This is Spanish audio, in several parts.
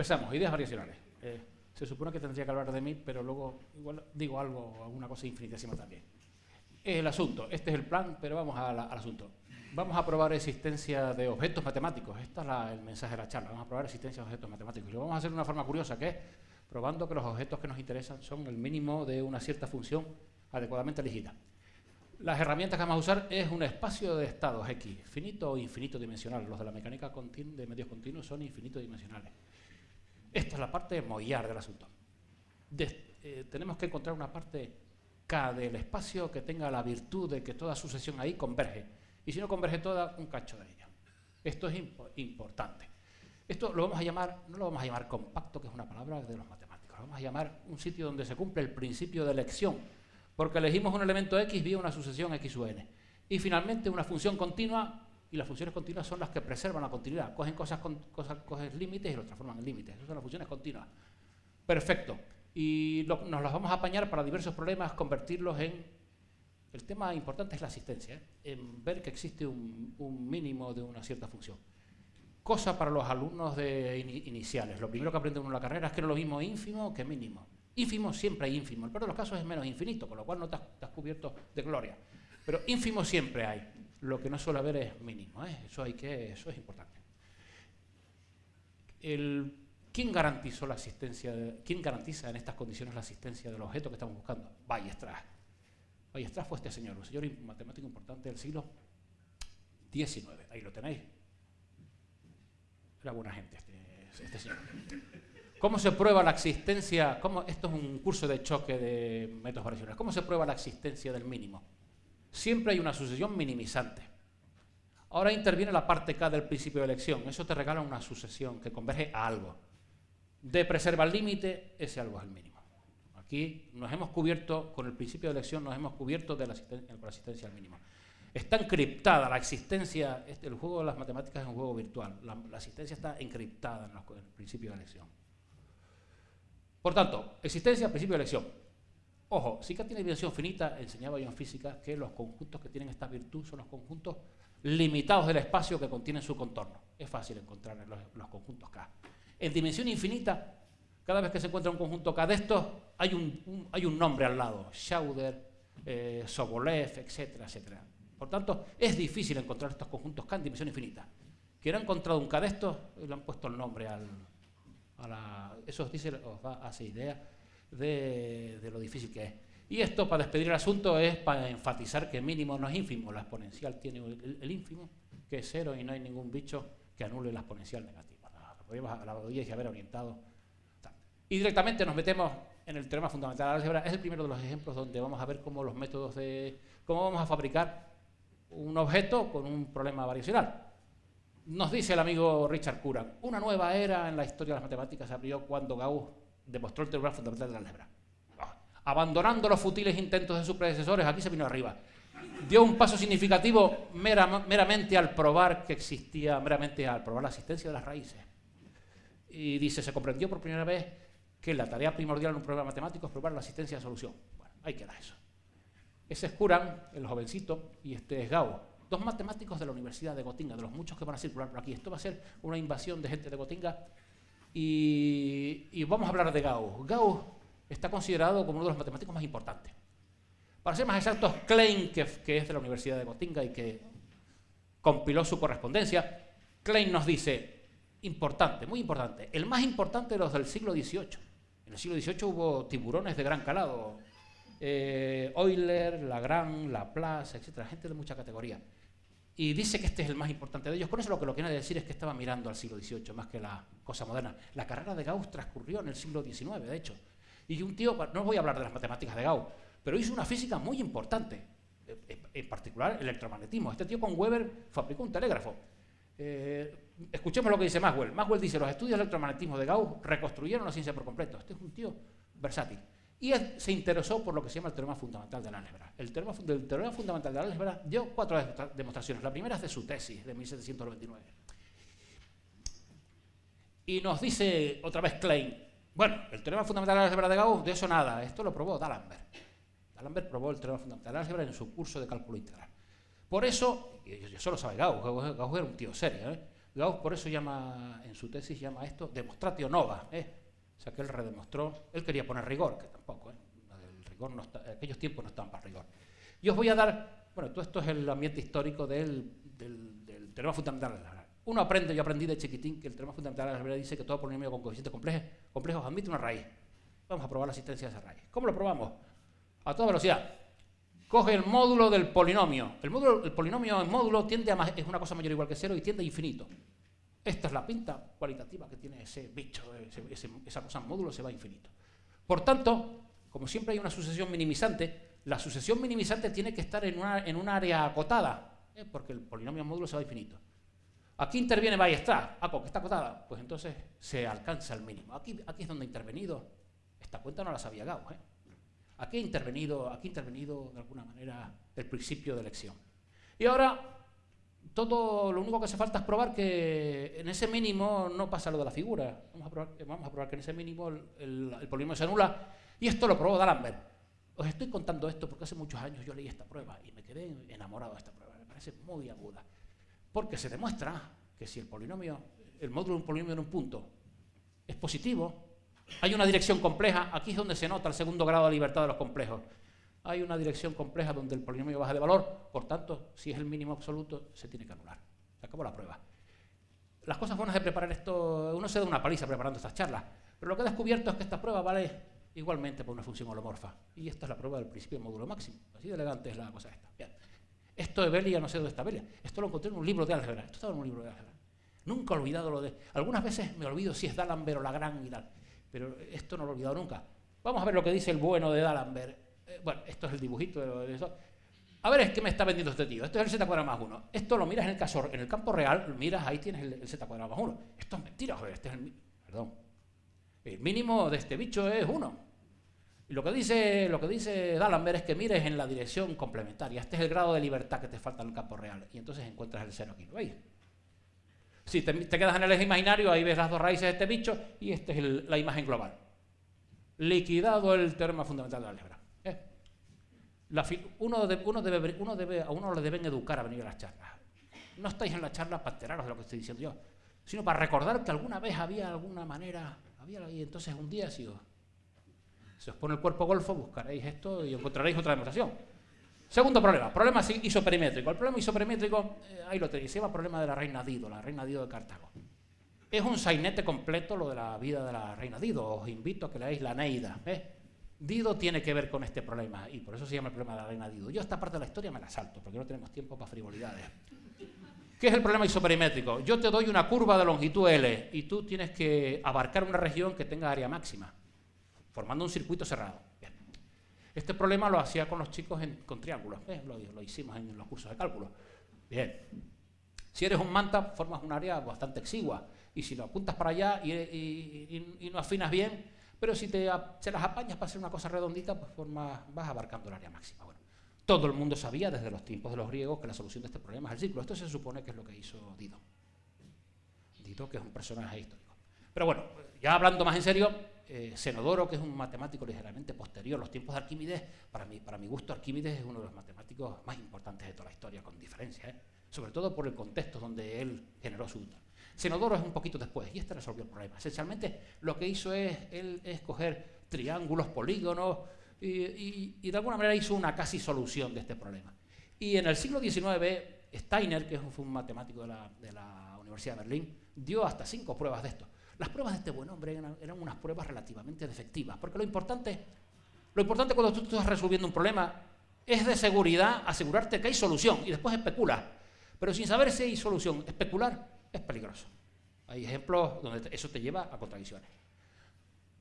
Empezamos, ideas variacionales. Eh, se supone que tendría que hablar de mí, pero luego igual digo algo, alguna cosa infinitésima también. Es el asunto, este es el plan, pero vamos al asunto. Vamos a probar existencia de objetos matemáticos. Este es el mensaje de la charla. Vamos a probar existencia de objetos matemáticos. Y lo vamos a hacer de una forma curiosa, que es probando que los objetos que nos interesan son el mínimo de una cierta función adecuadamente elegida. Las herramientas que vamos a usar es un espacio de estados X, finito o infinito dimensional. Los de la mecánica de medios continuos son infinito dimensionales. Esta es la parte mollar del asunto. Eh, tenemos que encontrar una parte K del espacio que tenga la virtud de que toda sucesión ahí converge. Y si no converge toda, un cacho de ella. Esto es importante. Esto lo vamos a llamar, no lo vamos a llamar compacto, que es una palabra de los matemáticos. Lo vamos a llamar un sitio donde se cumple el principio de elección porque elegimos un elemento x vía una sucesión x u n. Y finalmente una función continua, y las funciones continuas son las que preservan la continuidad. Cogen cosas, cosas cogen límites y lo transforman en límites. Esas son las funciones continuas. Perfecto. Y nos las vamos a apañar para diversos problemas, convertirlos en... El tema importante es la asistencia, ¿eh? en ver que existe un, mínimo de una cierta función. Cosa para los alumnos de iniciales. Lo primero que aprende uno en la carrera es que no es lo mismo ínfimo que mínimo. Ínfimo siempre hay ínfimo. El peor de los casos es menos infinito, con lo cual no te cubierto de gloria. Pero ínfimo siempre hay. Lo que no suele haber es mínimo. ¿eh? Eso, hay que, eso es importante. ¿Quién garantizó la asistencia? ¿Quién garantiza en estas condiciones la asistencia del objeto que estamos buscando? Ballestras. Ballestras fue este señor, un señor matemático importante del siglo XIX. Ahí lo tenéis. Era buena gente este, este señor. ¿Cómo se prueba la existencia? Cómo, esto es un curso de choque de métodos variacionales. ¿Cómo se prueba la existencia del mínimo? Siempre hay una sucesión minimizante. Ahora interviene la parte K del principio de elección. Eso te regala una sucesión que converge a algo. De preserva el límite, ese algo es el mínimo. Aquí nos hemos cubierto, con el principio de elección, nos hemos cubierto de la asistencia, con la al mínimo. Está encriptada la existencia, este, el juego de las matemáticas es un juego virtual. La, asistencia está encriptada en, en el principio de elección. Por tanto, existencia, principio de elección. Ojo, si K tiene dimensión finita, enseñaba yo en física que los conjuntos que tienen esta virtud son los conjuntos limitados del espacio que contienen su contorno. Es fácil encontrar los, conjuntos K. En dimensión infinita, cada vez que se encuentra un conjunto K de estos, hay un, nombre al lado. Schauder, eh, Sobolev, etcétera, etcétera. Por tanto, es difícil encontrar estos conjuntos K en dimensión infinita. Quien ha encontrado un K de estos, le han puesto el nombre al, eso os, dice, os hace idea de, lo difícil que es. Y esto, para despedir el asunto, es para enfatizar que mínimo no es ínfimo. La exponencial tiene el, ínfimo, que es cero, y no hay ningún bicho que anule la exponencial negativa. La, la haber orientado. Y directamente nos metemos en el teorema fundamental de la álgebra. Es el primero de los ejemplos donde vamos a ver cómo los métodos de... cómo vamos a fabricar un objeto con un problema variacional. Nos dice el amigo Richard Curran, una nueva era en la historia de las matemáticas se abrió cuando Gauss demostró el teorema fundamental de la álgebra. Abandonando los futiles intentos de sus predecesores, aquí se vino arriba. Dio un paso significativo meramente al probar que existía, meramente al probar la existencia de las raíces. Y dice, se comprendió por primera vez que la tarea primordial en un problema matemático es probar la existencia de solución. Bueno, ahí queda eso. Ese es Curran, el jovencito, y este es Gauss dos matemáticos de la Universidad de Gotinga, de los muchos que van a circular por aquí. Esto va a ser una invasión de gente de Gotinga y, vamos a hablar de Gauss. Gauss está considerado como uno de los matemáticos más importantes. Para ser más exactos, Klein, que, que es de la Universidad de Gotinga y que compiló su correspondencia, Klein nos dice, importante, muy importante, el más importante de los del siglo XVIII. En el siglo XVIII hubo tiburones de gran calado, eh, Euler, Lagrange, Laplace, etcétera, gente de mucha categoría y dice que este es el más importante de ellos. Con eso lo que lo quiere decir es que estaba mirando al siglo XVIII más que la cosa moderna. La carrera de Gauss transcurrió en el siglo XIX, de hecho. Y un tío, no voy a hablar de las matemáticas de Gauss, pero hizo una física muy importante, eh, eh, en particular el electromagnetismo. Este tío con Weber fabricó un telégrafo. Eh, escuchemos lo que dice Maxwell. Maxwell dice, los estudios del electromagnetismo de Gauss reconstruyeron la ciencia por completo. Este es un tío versátil. Y se interesó por lo que se llama el teorema fundamental de la álgebra. El teorema, fundamental de la álgebra dio cuatro demostraciones. La primera es de su tesis, de 1799. Y nos dice otra vez Klein, bueno, el teorema fundamental de la álgebra de Gauss, de eso nada, esto lo probó D'Alembert. D'Alembert probó el teorema fundamental de la álgebra en su curso de cálculo integral. Por eso, y eso lo sabe Gauss, Gauss era un tío serio, ¿eh? Gauss por eso llama, en su tesis llama esto demonstratio nova. ¿eh? O sea que él redemostró, él quería poner rigor, que tampoco, ¿eh? el rigor no está, aquellos tiempos no estaban para rigor. Y os voy a dar, bueno, todo esto es el ambiente histórico del, del, teorema fundamental de la Uno aprende, yo aprendí de chiquitín que el teorema fundamental de la dice que todo polinomio con coeficientes complejos, complejos admite una raíz. Vamos a probar la existencia de esa raíz. ¿Cómo lo probamos? A toda velocidad. Coge el módulo del polinomio. El, módulo, el polinomio en módulo tiende a es una cosa mayor o igual que cero y tiende a infinito. Esta es la pinta cualitativa que tiene ese bicho, esa cosa módulo se va a infinito. Por tanto, como siempre hay una sucesión minimizante, la sucesión minimizante tiene que estar en, un área acotada, ¿eh? porque el polinomio módulo se va a infinito. Aquí interviene está, ah, porque está acotada, pues entonces se alcanza el mínimo. Aquí, aquí es donde ha intervenido, esta cuenta no la sabía Gauss, ¿eh? aquí ha intervenido, aquí ha intervenido de alguna manera el principio de elección. Y ahora todo lo único que hace falta es probar que en ese mínimo no pasa lo de la figura. Vamos a probar, que en ese mínimo el, polinomio se anula. Y esto lo probó D'Alembert. Os estoy contando esto porque hace muchos años yo leí esta prueba y me quedé enamorado de esta prueba. Me parece muy aguda. Porque se demuestra que si el polinomio, el módulo de un polinomio en un punto es positivo, hay una dirección compleja. Aquí es donde se nota el segundo grado de libertad de los complejos hay una dirección compleja donde el polinomio baja de valor, por tanto, si es el mínimo absoluto, se tiene que anular. Se acabó la prueba. Las cosas buenas de preparar esto, uno se da una paliza preparando estas charlas, pero lo que he descubierto es que esta prueba vale igualmente por una función holomorfa. Y esta es la prueba del principio de módulo máximo. Así de elegante es la cosa esta. Bien. Esto de Belia, no sé dónde está Belia. Esto lo encontré en un libro de álgebra. Esto estaba en un libro de álgebra. Nunca he olvidado lo de... Algunas veces me olvido si es D'Alembert o Lagrange y tal, pero esto no lo he olvidado nunca. Vamos a ver lo que dice el bueno de D'Alembert eh, bueno, esto es el dibujito de eso. A ver, ¿qué me está vendiendo este tío? Esto es el z cuadrado más 1. Esto lo miras en el caso, en el campo real, miras, ahí tienes el, z cuadrado más 1. Esto es mentira, joder, este es el, perdón. El mínimo de este bicho es 1. Y lo que dice, lo que dice D'Alembert es que mires en la dirección complementaria. Este es el grado de libertad que te falta en el campo real. Y entonces encuentras el 0 aquí, ¿lo veis? Si te, quedas en el eje imaginario, ahí ves las dos raíces de este bicho y esta es la imagen global. Liquidado el teorema fundamental de la uno, debe, uno debe, a uno le deben educar a venir a las charlas. No estáis en la charla para enteraros de lo que estoy diciendo yo, sino para recordar que alguna vez había alguna manera, había y entonces un día si os, os pone el cuerpo golfo, buscaréis esto y encontraréis otra demostración. Segundo problema, problema isoperimétrico. El problema isoperimétrico, eh, ahí lo tenéis, se llama problema de la reina Dido, la reina Dido de Cartago. Es un sainete completo lo de la vida de la reina Dido. Os invito a que leáis la Neida. ¿eh? Dido tiene que ver con este problema y por eso se llama el problema de la reina Dido. Yo esta parte de la historia me la salto porque no tenemos tiempo para frivolidades. ¿Qué es el problema isoperimétrico? Yo te doy una curva de longitud L y tú tienes que abarcar una región que tenga área máxima, formando un circuito cerrado. Este problema lo hacía con los chicos con triángulos, lo, hicimos en los cursos de cálculo. Bien. Si eres un manta, formas un área bastante exigua y si lo apuntas para allá y no afinas bien, pero si te, las apañas para hacer una cosa redondita, pues vas abarcando el área máxima. Bueno, todo el mundo sabía desde los tiempos de los griegos que la solución de este problema es el ciclo. Esto se supone que es lo que hizo Dido. Dido, que es un personaje histórico. Pero bueno, ya hablando más en serio, eh, Zenodoro, que es un matemático ligeramente posterior a los tiempos de Arquímedes, para mi, para mi gusto Arquímedes es uno de los matemáticos más importantes de toda la historia, con diferencia, ¿eh? sobre todo por el contexto donde él generó su Senodoro es un poquito después y este resolvió el problema. Esencialmente lo que hizo es, él, escoger triángulos, polígonos y, de alguna manera hizo una casi solución de este problema. Y en el siglo XIX, Steiner, que fue un matemático de la, Universidad de Berlín, dio hasta cinco pruebas de esto. Las pruebas de este buen hombre eran, unas pruebas relativamente defectivas, porque lo importante, lo importante cuando tú estás resolviendo un problema es de seguridad asegurarte que hay solución y después especula. Pero sin saber si hay solución, especular es peligroso. Hay ejemplos donde eso te lleva a contradicciones.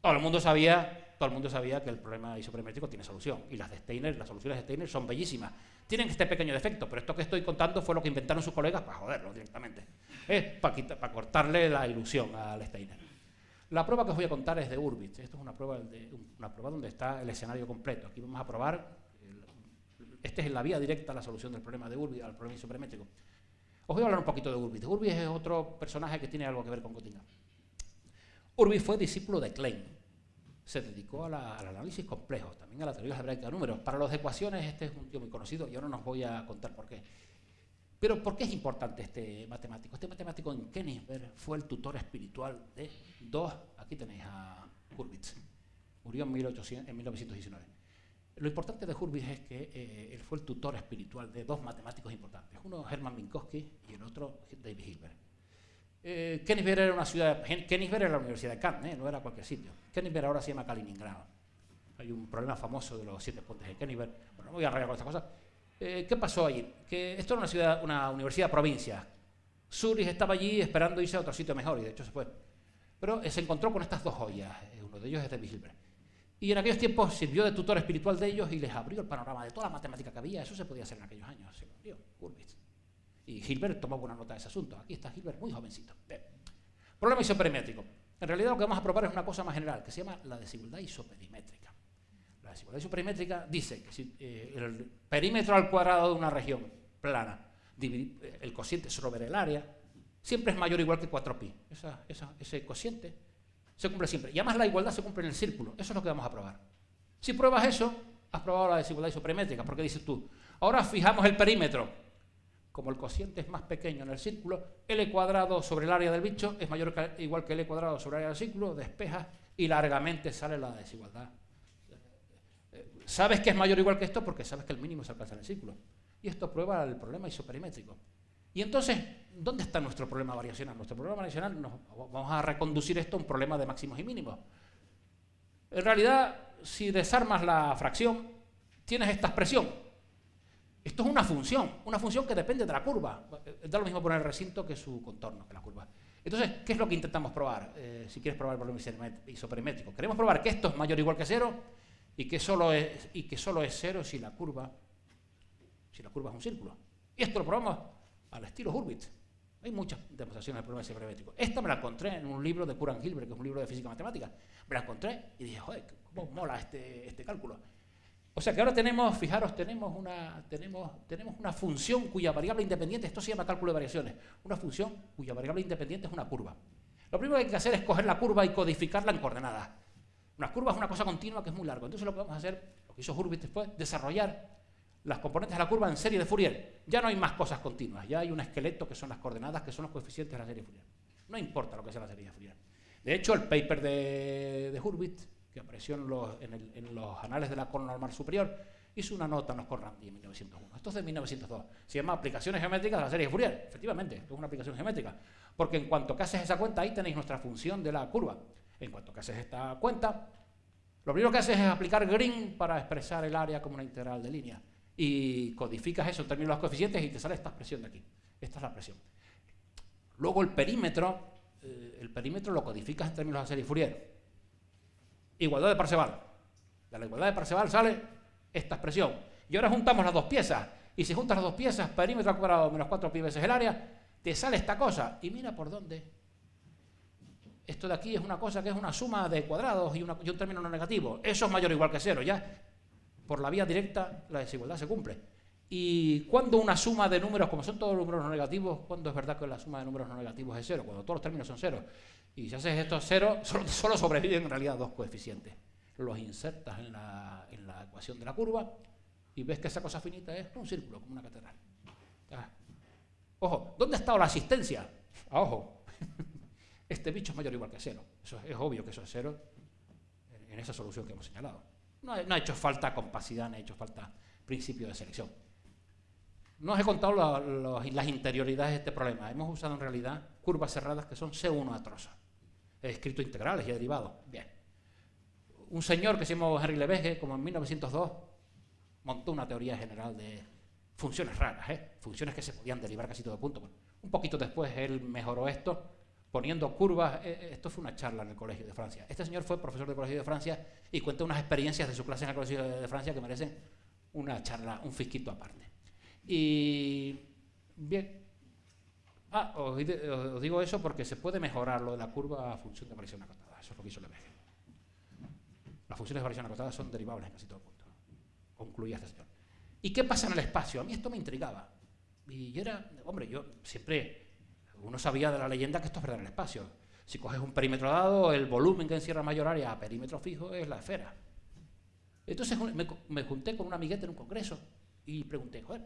Todo el mundo sabía, todo el mundo sabía que el problema isoperimétrico tiene solución. Y las de las soluciones de Steiner son bellísimas. Tienen este pequeño defecto, pero esto que estoy contando fue lo que inventaron sus colegas para joderlo directamente. para, cortarle la ilusión al Steiner. La prueba que os voy a contar es de Urbit. Esto es una prueba, de, una prueba donde está el escenario completo. Aquí vamos a probar, este es la vía directa a la solución del problema de Urbit, al problema isoperimétrico. Os voy a hablar un poquito de Urbis. Urbis es otro personaje que tiene algo que ver con Göttingen. Urbis fue discípulo de Klein. Se dedicó al análisis complejo, también a la teoría algebraica de números. Para las ecuaciones este es un tío muy conocido y ahora no os voy a contar por qué. Pero ¿por qué es importante este matemático? Este matemático en Königsberg fue el tutor espiritual de dos, aquí tenéis a Hurwitz, murió en, 1919. Lo importante de Hurwitz es que eh, él fue el tutor espiritual de dos matemáticos importantes, uno Hermann Minkowski y el otro David Hilbert. Eh, era una ciudad, Königsberg era la Universidad de Kant, ¿eh? no era cualquier sitio. Königsberg ahora se llama Kaliningrado. Hay un problema famoso de los siete puentes de Königsberg. Bueno, no voy a arreglar con esta cosa. Eh, ¿Qué pasó allí? Que esto era una ciudad, una universidad provincia. Zurich estaba allí esperando irse a otro sitio mejor y de hecho se fue. Pero se encontró con estas dos joyas. Uno de ellos es de Hilbert. Y en aquellos tiempos sirvió de tutor espiritual de ellos y les abrió el panorama de toda la matemática que había. Eso se podía hacer en aquellos años. Se lo abrió, y Hilbert tomó buena nota de ese asunto. Aquí está Hilbert muy jovencito. Problema isoperimétrico. En realidad lo que vamos a probar es una cosa más general, que se llama la desigualdad isoperimétrica. La desigualdad isoperimétrica dice que si eh, el perímetro al cuadrado de una región plana, eh, el cociente sobre el área, siempre es mayor o igual que 4pi. ese cociente se cumple siempre. Y además la igualdad se cumple en el círculo. Eso es lo que vamos a probar. Si pruebas eso, has probado la desigualdad isoperimétrica, porque dices tú, ahora fijamos el perímetro como el cociente es más pequeño en el círculo, L cuadrado sobre el área del bicho es mayor que, igual que L cuadrado sobre el área del círculo, despeja y largamente sale la desigualdad. Sabes que es mayor o igual que esto porque sabes que el mínimo se alcanza en el círculo. Y esto prueba el problema isoperimétrico. Y entonces, ¿dónde está nuestro problema variacional? Nuestro problema variacional, nos, vamos a reconducir esto a un problema de máximos y mínimos. En realidad, si desarmas la fracción, tienes esta expresión, esto es una función, una función que depende de la curva. Da lo mismo poner el recinto que su contorno, que la curva. Entonces, ¿qué es lo que intentamos probar? Eh, si quieres probar el problema isoperimétrico. Queremos probar que esto es mayor o igual que cero y que solo es, y que solo es cero si la curva si la curva es un círculo. Y esto lo probamos al estilo Hurwitz. Hay muchas demostraciones del problema isoperimétrico. Esta me la encontré en un libro de Kuran Hilbert, que es un libro de física matemática. Me la encontré y dije, joder, cómo mola este, este cálculo. O sea que ahora tenemos, fijaros, tenemos una, tenemos, tenemos una función cuya variable independiente, esto se llama cálculo de variaciones, una función cuya variable independiente es una curva. Lo primero que hay que hacer es coger la curva y codificarla en coordenadas. Una curva es una cosa continua que es muy larga. Entonces lo que vamos a hacer, lo que hizo Hurwitz después, desarrollar las componentes de la curva en serie de Fourier. Ya no hay más cosas continuas, ya hay un esqueleto que son las coordenadas, que son los coeficientes de la serie de Fourier. No importa lo que sea la serie de Fourier. De hecho, el paper de, de Hurwitz que apareció en los, anales de la Cornell Superior, hizo una nota en los Cornell en 1901. Esto es de 1902. Se llama Aplicaciones Geométricas de la serie de Fourier. Efectivamente, es una aplicación geométrica. Porque en cuanto que haces esa cuenta, ahí tenéis nuestra función de la curva. En cuanto que haces esta cuenta, lo primero que haces es aplicar green para expresar el área como una integral de línea. Y codificas eso en términos de los coeficientes y te sale esta expresión de aquí. Esta es la presión. Luego el perímetro, eh, el perímetro lo codificas en términos de serie Fourier igualdad de Parseval. De la igualdad de Parseval sale esta expresión. Y ahora juntamos las dos piezas. Y si juntas las dos piezas, perímetro cuadrado menos 4 pi veces el área, te sale esta cosa. Y mira por dónde. Esto de aquí es una cosa que es una suma de cuadrados y, un término no negativo. Eso es mayor o igual que cero. Ya por la vía directa la desigualdad se cumple. Y cuando una suma de números, como son todos números no negativos, ¿cuándo es verdad que la suma de números no negativos es cero? Cuando todos los términos son cero. Y si haces esto cero, solo, sobreviven en realidad dos coeficientes. Los insertas en la, ecuación de la curva y ves que esa cosa finita es un círculo, como una catedral. Ojo, ¿dónde ha estado la asistencia? Ah, ojo, este bicho es mayor o igual que cero. Eso es, obvio que eso es cero en, esa solución que hemos señalado. No, ha hecho falta compacidad, no ha hecho falta principio de selección. No os he contado las interioridades de este problema. Hemos usado en realidad curvas cerradas que son C1 atrosas. He escrito integrales y derivados. Bien. Un señor que se llamó Henry Lebesgue, como en 1902, montó una teoría general de funciones raras, ¿eh? funciones que se podían derivar casi todo punto. un poquito después él mejoró esto poniendo curvas. Eh, eh, esto fue una charla en el Colegio de Francia. Este señor fue profesor del Colegio de Francia y cuenta unas experiencias de su clase en el Colegio de Francia que merecen una charla, un fisquito aparte. Y bien, Ah, os, digo eso porque se puede mejorar lo de la curva a función de variación acotada. Eso es lo que hizo Lebesgue. Las funciones de variación acotada son derivables en casi todo punto. Concluía esta señor. ¿Y qué pasa en el espacio? A mí esto me intrigaba. Y yo era, hombre, yo siempre, uno sabía de la leyenda que esto es verdad en el espacio. Si coges un perímetro dado, el volumen que encierra mayor área a perímetro fijo es la esfera. Entonces me, junté con un amiguete en un congreso y pregunté, joder,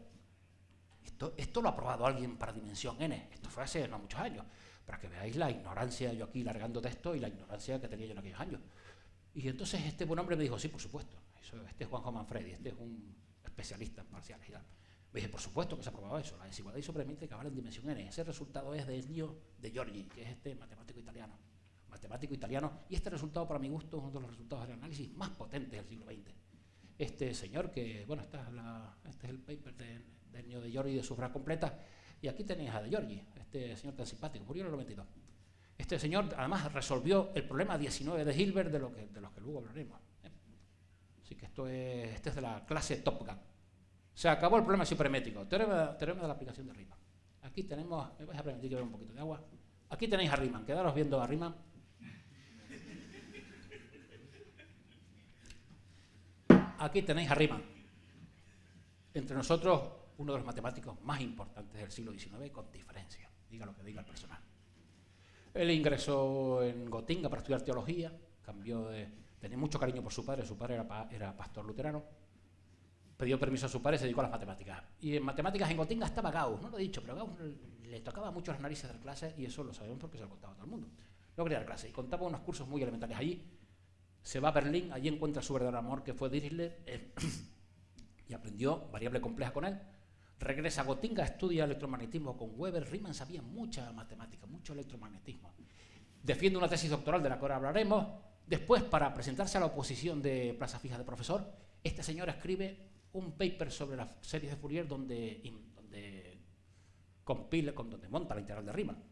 Esto, esto lo ha probado alguien para dimensión n. Esto fue hace no muchos años. Para que veáis la ignorancia, yo aquí largando texto y la ignorancia que tenía yo en aquellos años. Y entonces este buen hombre me dijo, sí, por supuesto. este es Juanjo Manfredi, este es un especialista en parciales. Dije, por supuesto que se ha probado eso. La desigualdad isopremente cabal en dimensión n. Ese resultado es del niño de Giorgi, que es este matemático italiano. Matemático italiano. Y este resultado, para mi gusto, es uno de los resultados del análisis más potentes del siglo XX. Este señor, que, bueno, esta este es el paper del niño de Giorgi de sufra completa. Y aquí tenéis a de Giorgi, este señor tan simpático, murió en el 92. Este señor, además, resolvió el problema 19 de Hilbert, de, lo que, de los que luego hablaremos. Así que esto es, este es de la clase Top Gun. Se acabó el problema supremétrico. Teorema, teorema de la aplicación de Riemann. Aquí tenemos, me vais a permitir que vea un poquito de agua. Aquí tenéis a Riemann, quedaros viendo a Riemann. Aquí tenéis a Riemann. Entre nosotros, uno de los matemáticos más importantes del siglo XIX, con diferencia, diga lo que diga el personal. Él ingresó en Gotinga para estudiar teología, cambió de... tenía mucho cariño por su padre, su padre era, era pastor luterano, pidió permiso a su padre y se dedicó a las matemáticas. Y en matemáticas en Gotinga estaba Gauss, no lo he dicho, pero Gauss le tocaba mucho las narices de clase y eso lo sabemos porque se lo contaba a todo el mundo. No quería dar clase y contaba unos cursos muy elementales. Allí se va a Berlín, allí encuentra su verdadero amor que fue Dirichlet eh, y aprendió variable compleja con él. Regresa a Gotinga, estudia electromagnetismo con Weber. Riemann sabía mucha matemática, mucho electromagnetismo. Defiende una tesis doctoral de la que ahora hablaremos. Después, para presentarse a la oposición de plaza fija de profesor, este señor escribe un paper sobre las series de Fourier donde, donde donde monta la integral de Riemann.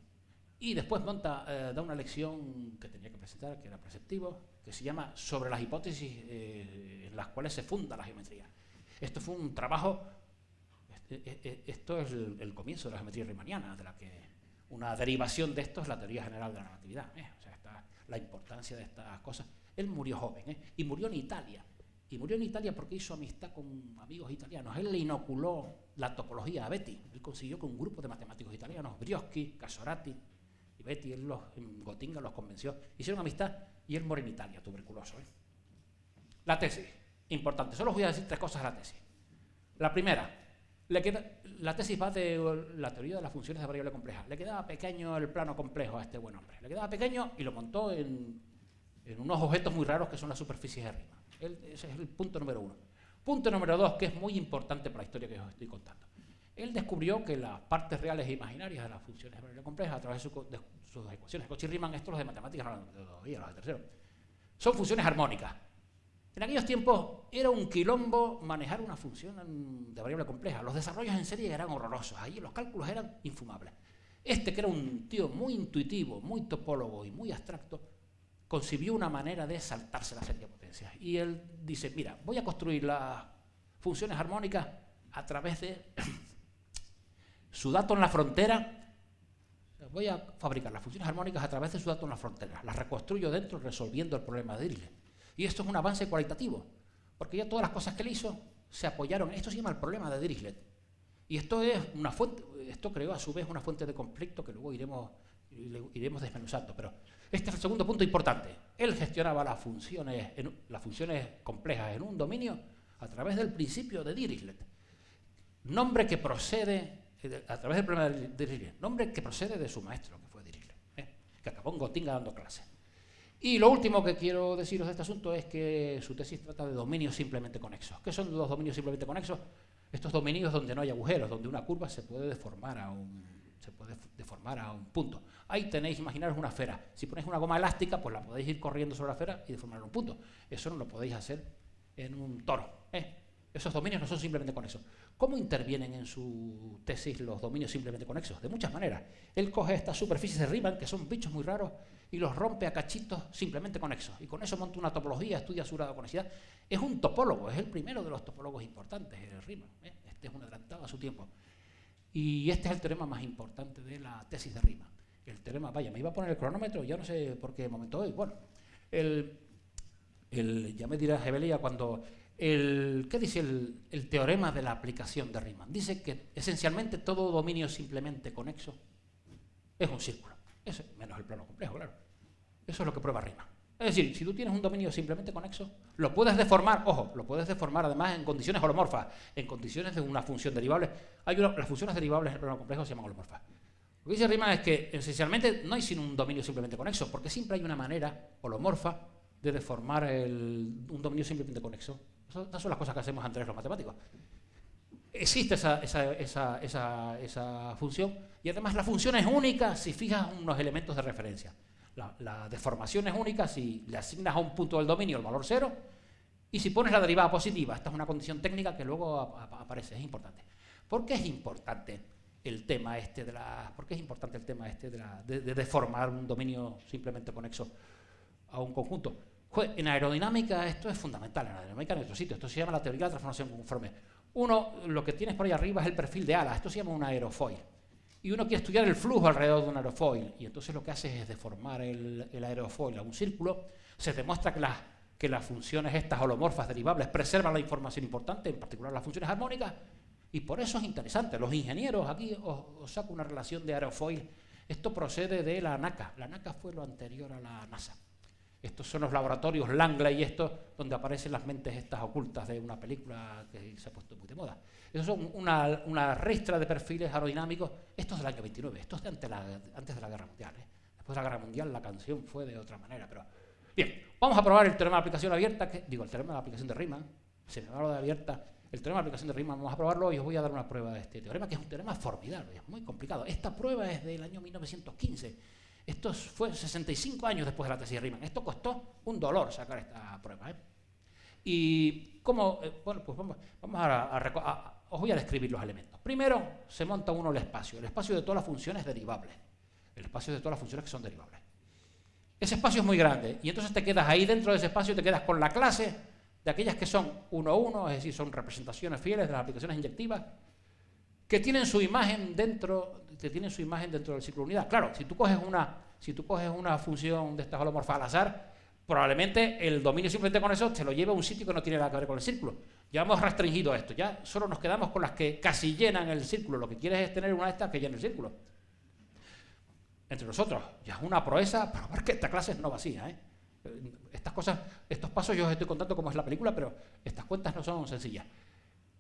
Y después monta, eh, da una lección que tenía que presentar, que era preceptivo, que se llama Sobre las hipótesis eh, en las cuales se funda la geometría. Esto fue un trabajo, este, e, e, esto es el, comienzo de la geometría riemanniana, de la que una derivación de esto es la teoría general de la relatividad. ¿eh? O sea, está la importancia de estas cosas. Él murió joven y murió en Italia. Y murió en Italia porque hizo amistad con amigos italianos. Él le inoculó la topología a Betty. Él consiguió que un grupo de matemáticos italianos, Brioschi, Casorati y Betty, él los, en Gotinga los convenció. Hicieron amistad y él murió en Italia, tuberculoso. ¿eh? La tesis, importante. Solo voy a decir tres cosas de la tesis. La primera, la tesis va de la teoría de las funciones de variable compleja. Le quedaba pequeño el plano complejo a este buen hombre. Le quedaba pequeño y lo montó en, en unos objetos muy raros que son las superficies de Riemann ese es el punto número uno. Punto número dos, que es muy importante para la historia que os estoy contando. Él descubrió que las partes reales e imaginarias de las funciones de variable compleja, a través de, sus ecuaciones, Cauchy-Riemann, estos los de matemáticas, no todavía, los de tercero, son funciones armónicas. En aquellos tiempos era un quilombo manejar una función de variable compleja. Los desarrollos en serie eran horrorosos, ahí los cálculos eran infumables. Este, que era un tío muy intuitivo, muy topólogo y muy abstracto, concibió una manera de saltarse la serie de potencias. Y él dice, mira, voy a construir las funciones armónicas a través de su dato en la frontera. Voy a fabricar las funciones armónicas a través de su dato en la frontera. Las reconstruyo dentro resolviendo el problema de Dirichlet. Y esto es un avance cualitativo, porque ya todas las cosas que él hizo se apoyaron. Esto se llama el problema de Dirichlet. Y esto es una fuente, esto creó a su vez una fuente de conflicto que luego iremos, iremos desmenuzando. Pero este es el segundo punto importante. Él gestionaba las funciones, las funciones complejas en un dominio a través del principio de Dirichlet. Nombre que procede, eh, a través del problema de Dirichlet, nombre que procede de su maestro, que fue Dirichlet, ¿eh? que acabó en Gotinga dando clases. Y lo último que quiero deciros de este asunto es que su tesis trata de dominios simplemente conexos. ¿Qué son los dominios simplemente conexos? Estos dominios donde no hay agujeros, donde una curva se puede deformar a un, se puede deformar a un punto. Ahí tenéis, imaginaros una esfera. Si ponéis una goma elástica, pues la podéis ir corriendo sobre la esfera y deformar un punto. Eso no lo podéis hacer en un toro. ¿eh? Esos dominios no son simplemente conexos. ¿Cómo intervienen en su tesis los dominios simplemente conexos? De muchas maneras. Él coge estas superficies de Riemann, que son bichos muy raros, y los rompe a cachitos simplemente conexos. Y con eso monta una topología, estudia su grado de conexidad. Es un topólogo, es el primero de los topólogos importantes, el Riemann. ¿eh? Este es un adelantado a su tiempo. Y este es el teorema más importante de la tesis de Riemann el teorema, vaya, me iba a poner el cronómetro, ya no sé por qué momento hoy. Bueno, el, ya me dirá Hebelia cuando... El, ¿Qué dice el, teorema de la aplicación de Riemann? Dice que esencialmente todo dominio simplemente conexo es un círculo, menos el plano complejo, claro. Eso es lo que prueba Riemann. Es decir, si tú tienes un dominio simplemente conexo, lo puedes deformar, ojo, lo puedes deformar además en condiciones holomorfas, en condiciones de una función derivable. Hay las funciones derivables en el programa complejo se llaman holomorfas. Lo que dice Riemann es que esencialmente no hay sino un dominio simplemente conexo, porque siempre hay una manera holomorfa de deformar un dominio simplemente conexo. Esas son las cosas que hacemos antes los matemáticos. Existe esa, esa, función y además la función es única si fijas unos elementos de referencia. La, deformación es única si le asignas a un punto del dominio el valor cero y si pones la derivada positiva. Esta es una condición técnica que luego aparece, es importante. ¿Por qué es importante el tema este de la, por qué es importante el tema este de, de deformar un dominio simplemente conexo a un conjunto? En aerodinámica esto es fundamental, en aerodinámica en otro sitio, esto se llama la teoría de la transformación conforme. Uno, lo que tienes por ahí arriba es el perfil de ala, esto se llama un aerofoil y uno quiere estudiar el flujo alrededor de un aerofoil, y entonces lo que hace es deformar el, aerofoil a un círculo, se demuestra que las, que las funciones estas holomorfas derivables preservan la información importante, en particular las funciones armónicas, y por eso es interesante. Los ingenieros, aquí os, saco una relación de aerofoil, esto procede de la NACA, la NACA fue lo anterior a la NASA. Estos son los laboratorios Langley y esto, donde aparecen las mentes estas ocultas de una película que se ha puesto muy de moda. Esos son una, una ristra de perfiles aerodinámicos. Esto es del año 29, esto es de antes, de la Guerra Mundial. ¿eh? Después de la Guerra Mundial la canción fue de otra manera. pero Bien, vamos a probar el teorema de aplicación abierta, que, digo, el teorema de aplicación de Riemann, se me habla de abierta, el teorema de aplicación de Riemann, vamos a probarlo y os voy a dar una prueba de este teorema, que es un teorema formidable, es muy complicado. Esta prueba es del año 1915 esto fue 65 años después de la tesis de Riemann. Esto costó un dolor sacar esta prueba. ¿eh? Y cómo, eh, bueno, pues vamos, a, os voy a describir los elementos. Primero se monta uno el espacio, el espacio de todas las funciones derivables, el espacio de todas las funciones que son derivables. Ese espacio es muy grande y entonces te quedas ahí dentro de ese espacio, te quedas con la clase de aquellas que son 1-1, es decir, son representaciones fieles de las aplicaciones inyectivas, que tienen su imagen dentro, que tienen su imagen dentro del ciclo de unidad. Claro, si tú coges una, si tú coges una función de estas holomorfas al azar, probablemente el dominio simplemente con eso se lo lleva a un sitio que no tiene nada que ver con el círculo. Ya hemos restringido esto, ya solo nos quedamos con las que casi llenan el círculo. Lo que quieres es tener una de estas que llene el círculo. Entre nosotros, ya es una proeza, pero ver que esta clase es no vacía. ¿eh? Estas cosas, estos pasos yo os estoy contando cómo es la película, pero estas cuentas no son sencillas.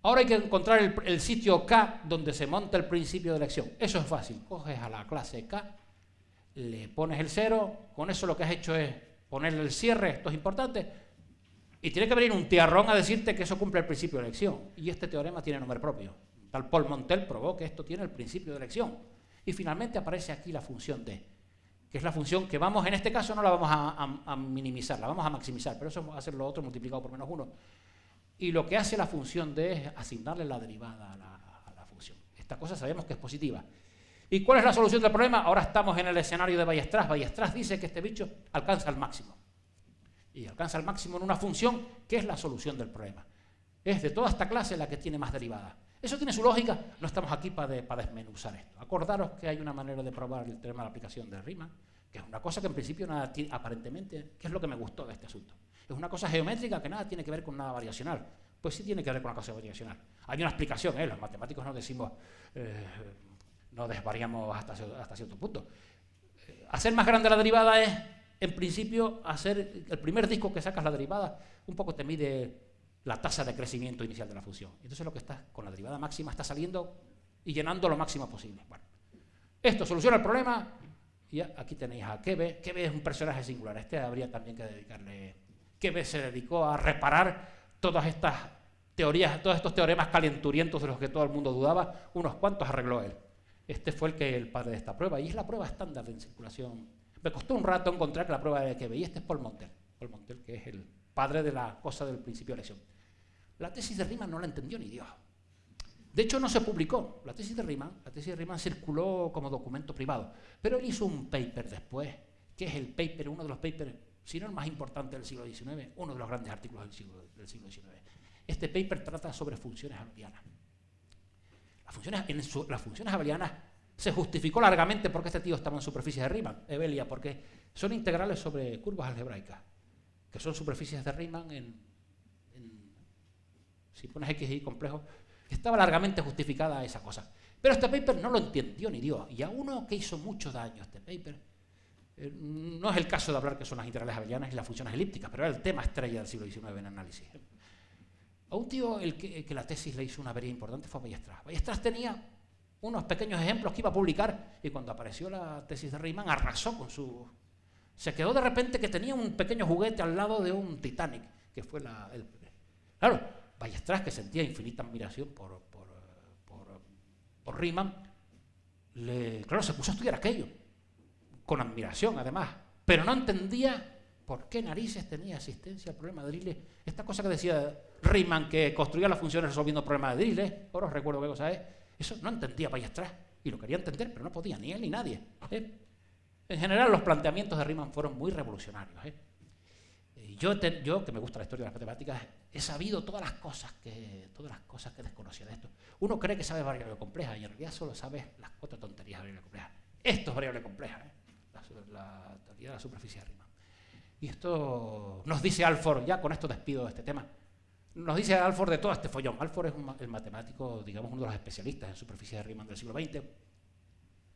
Ahora hay que encontrar el, sitio K donde se monta el principio de elección. Eso es fácil. Coges a la clase K, le pones el cero, con eso lo que has hecho es ponerle el cierre, esto es importante, y tiene que venir un tiarrón a decirte que eso cumple el principio de elección. Y este teorema tiene nombre propio. Tal Paul Montel probó que esto tiene el principio de elección. Y finalmente aparece aquí la función D, que es la función que vamos, en este caso no la vamos a, minimizar, la vamos a maximizar, pero eso va a ser lo otro multiplicado por menos uno y lo que hace la función D es asignarle la derivada a la, función. Esta cosa sabemos que es positiva. ¿Y cuál es la solución del problema? Ahora estamos en el escenario de Ballestras. Ballestras dice que este bicho alcanza el máximo. Y alcanza el máximo en una función que es la solución del problema. Es de toda esta clase la que tiene más derivada. Eso tiene su lógica, no estamos aquí para, desmenuzar esto. Acordaros que hay una manera de probar el tema de la aplicación de Riemann, que es una cosa que en principio nada aparentemente, que es lo que me gustó de este asunto. Es una cosa geométrica que nada tiene que ver con nada variacional. Pues sí tiene que ver con una cosa variacional. Hay una explicación, ¿eh? los matemáticos no decimos, eh, no desvariamos hasta, hasta cierto punto. Eh, hacer más grande la derivada es, en principio, hacer el primer disco que sacas la derivada, un poco te mide la tasa de crecimiento inicial de la función. Entonces lo que está con la derivada máxima está saliendo y llenando lo máximo posible. Bueno, esto soluciona el problema y aquí tenéis a Kebe. Kebe es un personaje singular. Este habría también que dedicarle que se dedicó a reparar todas estas teorías, todos estos teoremas calenturientos de los que todo el mundo dudaba, unos cuantos arregló él. Este fue el que el padre de esta prueba, y es la prueba estándar de circulación. Me costó un rato encontrar la prueba de que y este es Paul Montel, Paul Montel, que es el padre de la cosa del principio de elección. La tesis de Riemann no la entendió ni Dios. De hecho, no se publicó. La tesis de Riemann, la tesis de Riemann circuló como documento privado, pero él hizo un paper después, que es el paper, uno de los papers si no el más importante del siglo XIX, uno de los grandes artículos del siglo, del siglo XIX. Este paper trata sobre funciones abelianas. Las funciones, en las funciones abelianas se justificó largamente porque este tío estaba en superficies de Riemann, Ebelia, porque son integrales sobre curvas algebraicas, que son superficies de Riemann en, si pones x y y complejo, estaba largamente justificada esa cosa. Pero este paper no lo entendió ni Dios, y a uno que hizo mucho daño este paper, Eh, no es el caso de hablar que son las integrales abelianas y las funciones elípticas, pero era el tema estrella del siglo XIX en análisis. A un tío el que, la tesis le hizo una avería importante fue a Ballestras. Ballestras tenía unos pequeños ejemplos que iba a publicar y cuando apareció la tesis de Riemann arrasó con su... Se quedó de repente que tenía un pequeño juguete al lado de un Titanic, que fue la... El... Claro, Ballestras, que sentía infinita admiración por, por, por, Riemann, le, claro, se puso a estudiar aquello, con admiración además, pero no entendía por qué narices tenía asistencia al problema de Dirichlet. Esta cosa que decía Riemann, que construía las funciones resolviendo problemas de Dirichlet, ahora os recuerdo qué cosa es, eso no entendía Ballestras, y lo quería entender, pero no podía, ni él ni nadie. ¿eh? En general, los planteamientos de Riemann fueron muy revolucionarios. ¿eh? Yo, yo, que me gusta la historia de las matemáticas, he sabido todas las cosas que, todas las cosas que desconocía de esto. Uno cree que sabe variable compleja y en realidad solo sabe las cuatro tonterías de variable compleja. Esto es variable compleja, ¿eh? la, teoría de la superficie de Riemann. Y esto nos dice Alford, ya con esto despido de este tema, nos dice Alford de todo este follón. Alford es el matemático, digamos, uno de los especialistas en superficie de Riemann del siglo XX.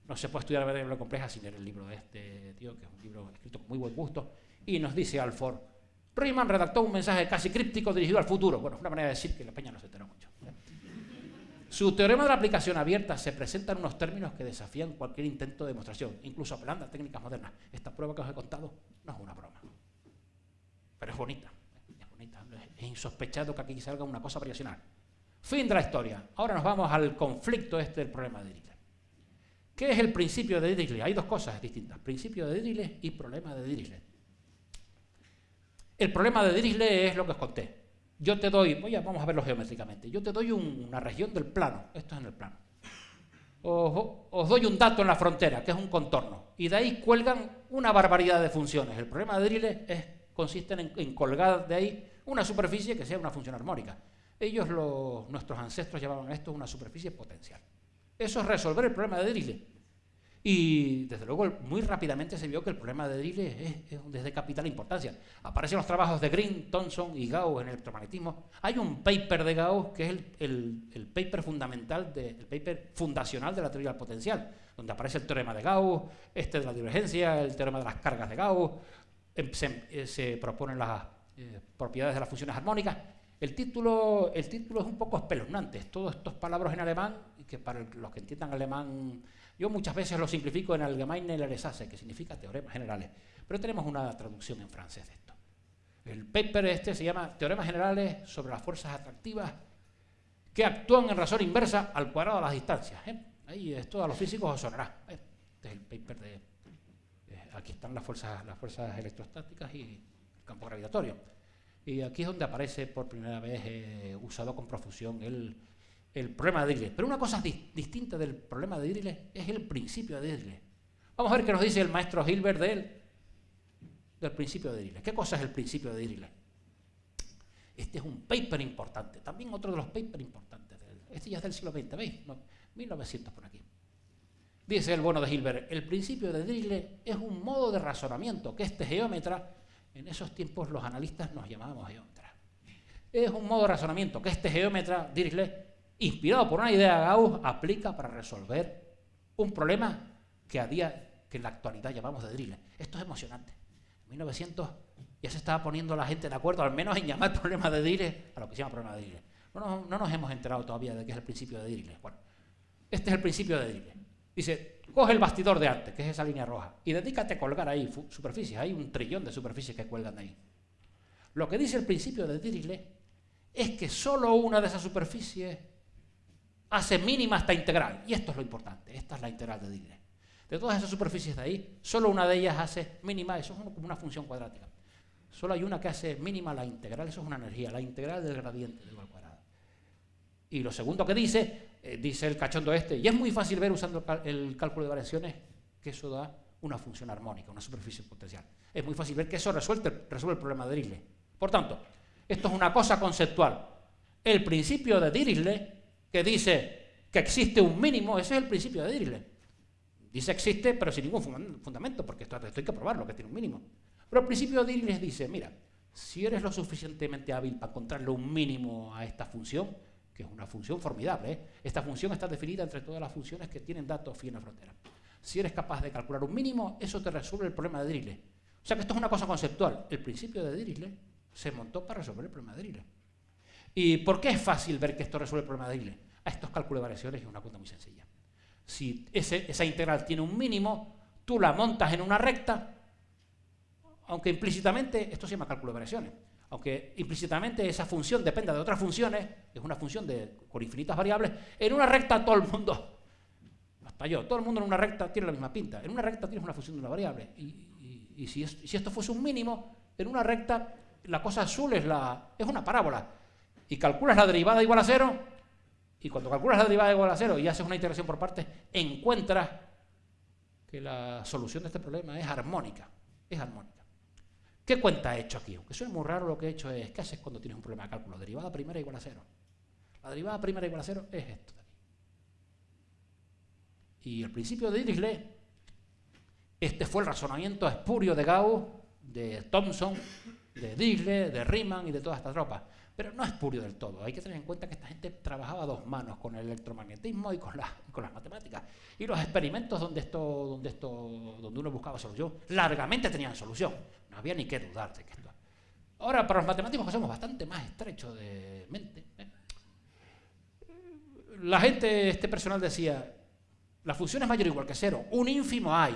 No se puede estudiar variable compleja sin leer el libro de este tío, que es un libro escrito con muy buen gusto. Y nos dice Alford, Riemann redactó un mensaje casi críptico dirigido al futuro. Bueno, una manera de decir que la peña no se enteró mucho. Su teorema de la aplicación abierta se presenta en unos términos que desafían cualquier intento de demostración, incluso apelando a técnicas modernas. Esta prueba que os he contado no es una broma, pero es bonita. Es, bonita. es insospechado que aquí salga una cosa variacional. Fin de la historia. Ahora nos vamos al conflicto este del problema de Dirichlet. ¿Qué es el principio de Dirichlet? Hay dos cosas distintas, principio de Dirichlet y problema de Dirichlet. El problema de Dirichlet es lo que os conté. Yo te doy, voy a, vamos a verlo geométricamente, yo te doy una región del plano, esto es en el plano. Os, doy un dato en la frontera, que es un contorno, y de ahí cuelgan una barbaridad de funciones. El problema de Dirichlet consiste en, colgar de ahí una superficie que sea una función armónica. Ellos, nuestros ancestros, llamaban esto una superficie potencial. Eso es resolver el problema de Dirichlet. Y desde luego muy rápidamente se vio que el problema de Dirichlet es, de capital importancia. Aparecen los trabajos de Green, Thomson y Gauss en el electromagnetismo. Hay un paper de Gauss que es el, paper fundamental, el paper fundacional de la teoría del potencial, donde aparece el teorema de Gauss, este de la divergencia, el teorema de las cargas de Gauss, em, eh, se, proponen las eh, propiedades de las funciones armónicas. El título, es un poco espeluznante, todos estos palabras en alemán, que para los que entiendan alemán yo muchas veces lo simplifico en Allgemeine Lehresasse, que significa teoremas generales, pero tenemos una traducción en francés de esto. El paper este se llama Teoremas generales sobre las fuerzas atractivas que actúan en razón inversa al cuadrado de las distancias. ¿eh? Ahí esto a los físicos os sonará. ¿eh? Este es el paper de... Eh, aquí están las fuerzas, las fuerzas electrostáticas y el campo gravitatorio. Y aquí es donde aparece por primera vez usado con profusión el el problema de Dirichlet. Pero una cosa distinta del problema de Dirichlet es el principio de Dirichlet. Vamos a ver qué nos dice el maestro Hilbert de del principio de Dirichlet. ¿Qué cosa es el principio de Dirichlet? Este es un paper importante, también otro de los papers importantes. Este ya es del siglo XX, ¿veis? 1900 por aquí. Dice el bueno de Hilbert, el principio de Dirichlet es un modo de razonamiento que este geómetra, en esos tiempos los analistas nos llamábamos geómetras, es un modo de razonamiento que este geómetra, Dirichlet, inspirado por una idea de Gauss, aplica para resolver un problema que a que en la actualidad llamamos de Dirichlet. Esto es emocionante. En 1900 ya se estaba poniendo la gente de acuerdo, al menos en llamar problema de Dirichlet a lo que se llama problema de Dirichlet. No, nos hemos enterado todavía de qué es el principio de Dirichlet. Bueno, este es el principio de Dirichlet. Dice, coge el bastidor de arte, que es esa línea roja, y dedícate a colgar ahí superficies. Hay un trillón de superficies que cuelgan ahí. Lo que dice el principio de Dirichlet es que solo una de esas superficies hace mínima esta integral. Y esto es lo importante, esta es la integral de Dirichlet. De todas esas superficies de ahí, solo una de ellas hace mínima, eso es como una función cuadrática. Solo hay una que hace mínima la integral, eso es una energía, la integral del gradiente de al cuadrado. Y lo segundo que dice, eh, dice el cachondo este, y es muy fácil ver usando el cálculo de variaciones que eso da una función armónica, una superficie potencial. Es muy fácil ver que eso resuelve, resuelve el problema de Dirichlet. Por tanto, esto es una cosa conceptual. El principio de Dirichlet que dice que existe un mínimo, ese es el principio de Dirichlet. Dice existe, pero sin ningún fundamento, porque esto, hay que probarlo, que tiene un mínimo. Pero el principio de Dirichlet dice, mira, si eres lo suficientemente hábil para encontrarle un mínimo a esta función, que es una función formidable, ¿eh? esta función está definida entre todas las funciones que tienen datos fin a frontera. si eres capaz de calcular un mínimo, eso te resuelve el problema de Dirichlet. O sea que esto es una cosa conceptual. El principio de Dirichlet se montó para resolver el problema de Dirichlet. ¿Y por qué es fácil ver que esto resuelve el problema de Dirichlet? A estos cálculos de variaciones es una cuenta muy sencilla. Si esa integral tiene un mínimo, tú la montas en una recta, aunque implícitamente, esto se llama cálculo de variaciones, aunque implícitamente esa función dependa de otras funciones, es una función de, con infinitas variables, en una recta todo el mundo hasta yo, todo el mundo en una recta tiene la misma pinta. En una recta tienes una función de una variable. Y, si, esto fuese un mínimo, en una recta la cosa azul es, la, es una parábola. Y calculas la derivada igual a cero, y cuando calculas la derivada igual a cero y haces una integración por partes, encuentras que la solución de este problema es armónica. Es armónica. ¿Qué cuenta he hecho aquí? Aunque suene muy raro, lo que he hecho es, ¿qué haces cuando tienes un problema de cálculo? Derivada primera igual a cero. La derivada primera igual a cero es esto. Y el principio de Dirichlet, este fue el razonamiento espurio de Gauss, de Thomson, de Dirichlet, de Riemann y de toda esta tropa. Pero no es espurio del todo. Hay que tener en cuenta que esta gente trabajaba a dos manos con el electromagnetismo y con, con las matemáticas. Y los experimentos donde, esto, donde, esto, donde uno buscaba solución, largamente tenían solución. No había ni que dudar de que esto. Ahora, para los matemáticos que somos bastante más estrechos de mente, ¿eh? la gente, este personal decía, la función es mayor o igual que cero. Un ínfimo hay.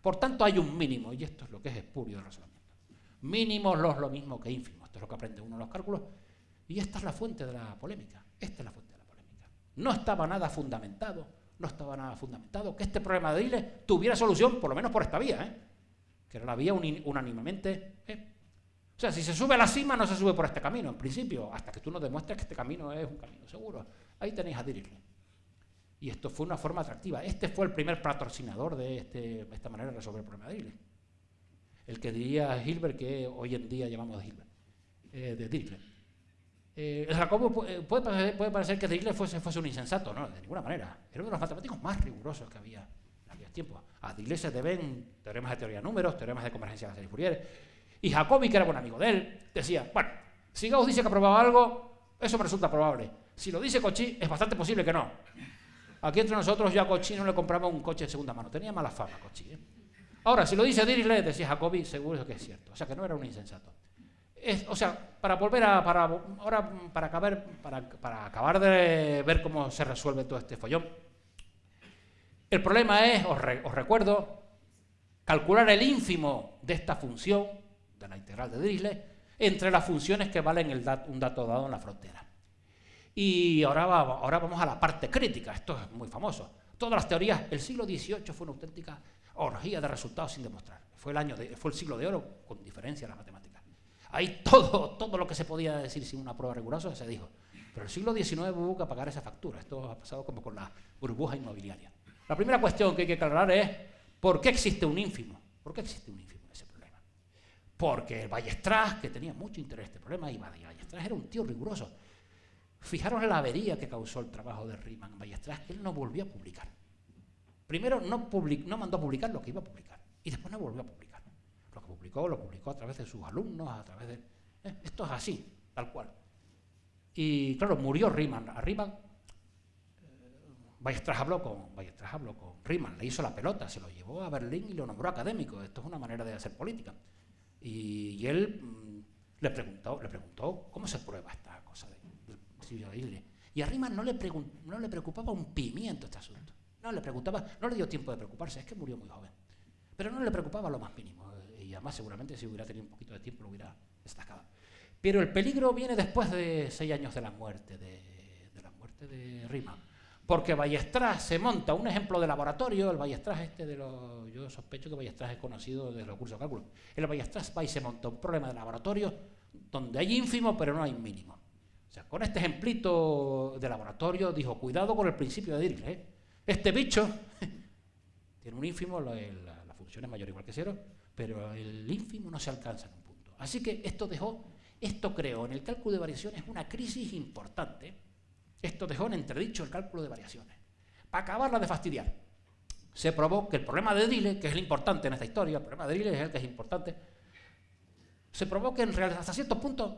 Por tanto, hay un mínimo. Y esto es lo que es espurio de razonamiento. Mínimo no es lo mismo que ínfimo. Esto es lo que aprende uno en los cálculos. Y esta es la fuente de la polémica. Esta es la fuente de la polémica. No estaba nada fundamentado. No estaba nada fundamentado que este problema de Ile tuviera solución, por lo menos por esta vía. ¿eh? Que era la vía unánimemente. ¿eh? O sea, si se sube a la cima, no se sube por este camino, en principio, hasta que tú nos demuestres que este camino es un camino seguro. Ahí tenéis a Dirichlet. Y esto fue una forma atractiva. Este fue el primer patrocinador de, este, esta manera de resolver el problema de Dirichlet. El que diría Hilbert, que hoy en día llamamos Hilbert, eh, de Dirichlet. Eh, eh, puede, parecer que Dirichlet fuese, un insensato, no, de ninguna manera. Era uno de los matemáticos más rigurosos que había en aquellos tiempos. A Dirichlet se deben teoremas de teoría de números, teoremas de convergencia de la serie Fourier. Y Jacobi, que era buen amigo de él, decía, bueno, si Gauss dice que aprobaba algo, eso me resulta probable. Si lo dice Cauchy, es bastante posible que no. Aquí entre nosotros yo a Cochi no le compraba un coche de segunda mano. Tenía mala fama Cochi. ¿eh? Ahora, si lo dice Dirichlet, decía Jacobi, seguro que es cierto. O sea, que no era un insensato. O sea, para volver a... Ahora, para acabar, para, acabar de ver cómo se resuelve todo este follón, el problema es, os, recuerdo, calcular el ínfimo de esta función, de la integral de Dirichlet, entre las funciones que valen un dato dado en la frontera. Y ahora, ahora vamos a la parte crítica, esto es muy famoso. Todas las teorías, el siglo XVIII fue una auténtica orgía de resultados sin demostrar. Fue el, año fue el siglo de oro con diferencia en las matemáticas. Ahí todo, todo lo que se podía decir sin una prueba rigurosa se dijo. Pero el siglo XIX hubo que pagar esa factura. Esto ha pasado como con la burbuja inmobiliaria. La primera cuestión que hay que aclarar es ¿por qué existe un ínfimo? ¿Por qué existe un ínfimo en ese problema? Porque el Ballestras, que tenía mucho interés en este problema, y Ballestras era un tío riguroso. Fijaros la avería que causó el trabajo de Riemann Ballestras, que él no volvió a publicar. Primero no mandó a publicar lo que iba a publicar, y después no volvió a publicar. Publicó, lo publicó a través de sus alumnos, a través de... Eh, esto es así, tal cual. Y claro, murió Riemann. A Riemann, eh, habló con, Ballestras habló con Riemann, le hizo la pelota, se lo llevó a Berlín y lo nombró académico. Esto es una manera de hacer política. Y, él mm, le, preguntó, le preguntó cómo se prueba esta cosa de y a Riemann no le, no le preocupaba un pimiento este asunto. No le preocupaba, no le dio tiempo de preocuparse, es que murió muy joven. Pero no le preocupaba lo más mínimo. Y además seguramente si hubiera tenido un poquito de tiempo lo hubiera destacado. Pero el peligro viene después de seis años de la muerte de, la muerte de Riemann. Porque Ballestras se monta un ejemplo de laboratorio, el Ballestras este de los... Yo sospecho que Ballestras es conocido desde los cursos de cálculo. El Ballestras va y se monta un problema de laboratorio donde hay ínfimo pero no hay mínimo. O sea, con este ejemplito de laboratorio dijo, cuidado con el principio de Dirichlet. ¿eh? Este bicho tiene un ínfimo, la, es mayor o igual que cero, pero el ínfimo no se alcanza en un punto. Así que esto dejó, esto creó en el cálculo de variaciones una crisis importante. Esto dejó en entredicho el cálculo de variaciones. Para acabarla de fastidiar, se probó que el problema de Dirichlet, que es el importante en esta historia, el problema de Dirichlet es el que es importante, se probó que en realidad hasta ciertos puntos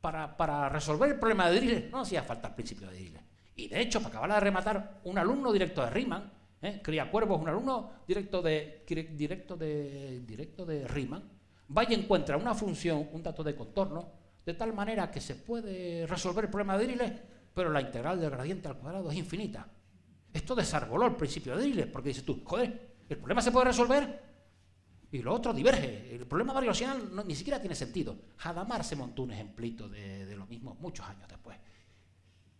para, resolver el problema de Dirichlet no hacía falta el principio de Dirichlet. Y de hecho, para acabar de rematar, un alumno directo de Riemann, ¿eh? Cría Cuervos, un alumno directo de, directo de, directo de Riemann, va y encuentra una función, un dato de contorno, de tal manera que se puede resolver el problema de Dirichlet, pero la integral del gradiente al cuadrado es infinita. Esto desarboló el principio de Dirichlet, porque dices tú, joder, el problema se puede resolver y lo otro diverge. El problema variacional ni siquiera tiene sentido. Hadamar se montó un ejemplito de, lo mismo muchos años después.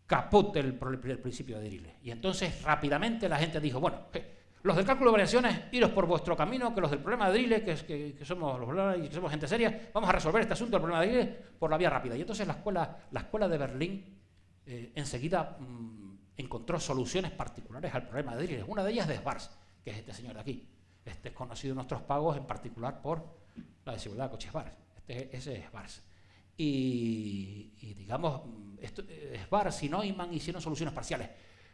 Caput el, principio de Dirichlet. Y entonces rápidamente la gente dijo, bueno, los del cálculo de variaciones, iros por vuestro camino, que los del problema de Dirichlet, que, somos los que somos gente seria, vamos a resolver este asunto del problema de Dirichlet por la vía rápida. Y entonces la escuela, la escuela de Berlín eh, enseguida mm, encontró soluciones particulares al problema de Dirichlet. Una de ellas de Schwarz, que es este señor de aquí. Este es conocido en nuestros pagos en particular por la desigualdad de coches Schwarz. Este, es Schwarz. Y, digamos, mm, esto, eh, Schwarz y hicieron soluciones parciales.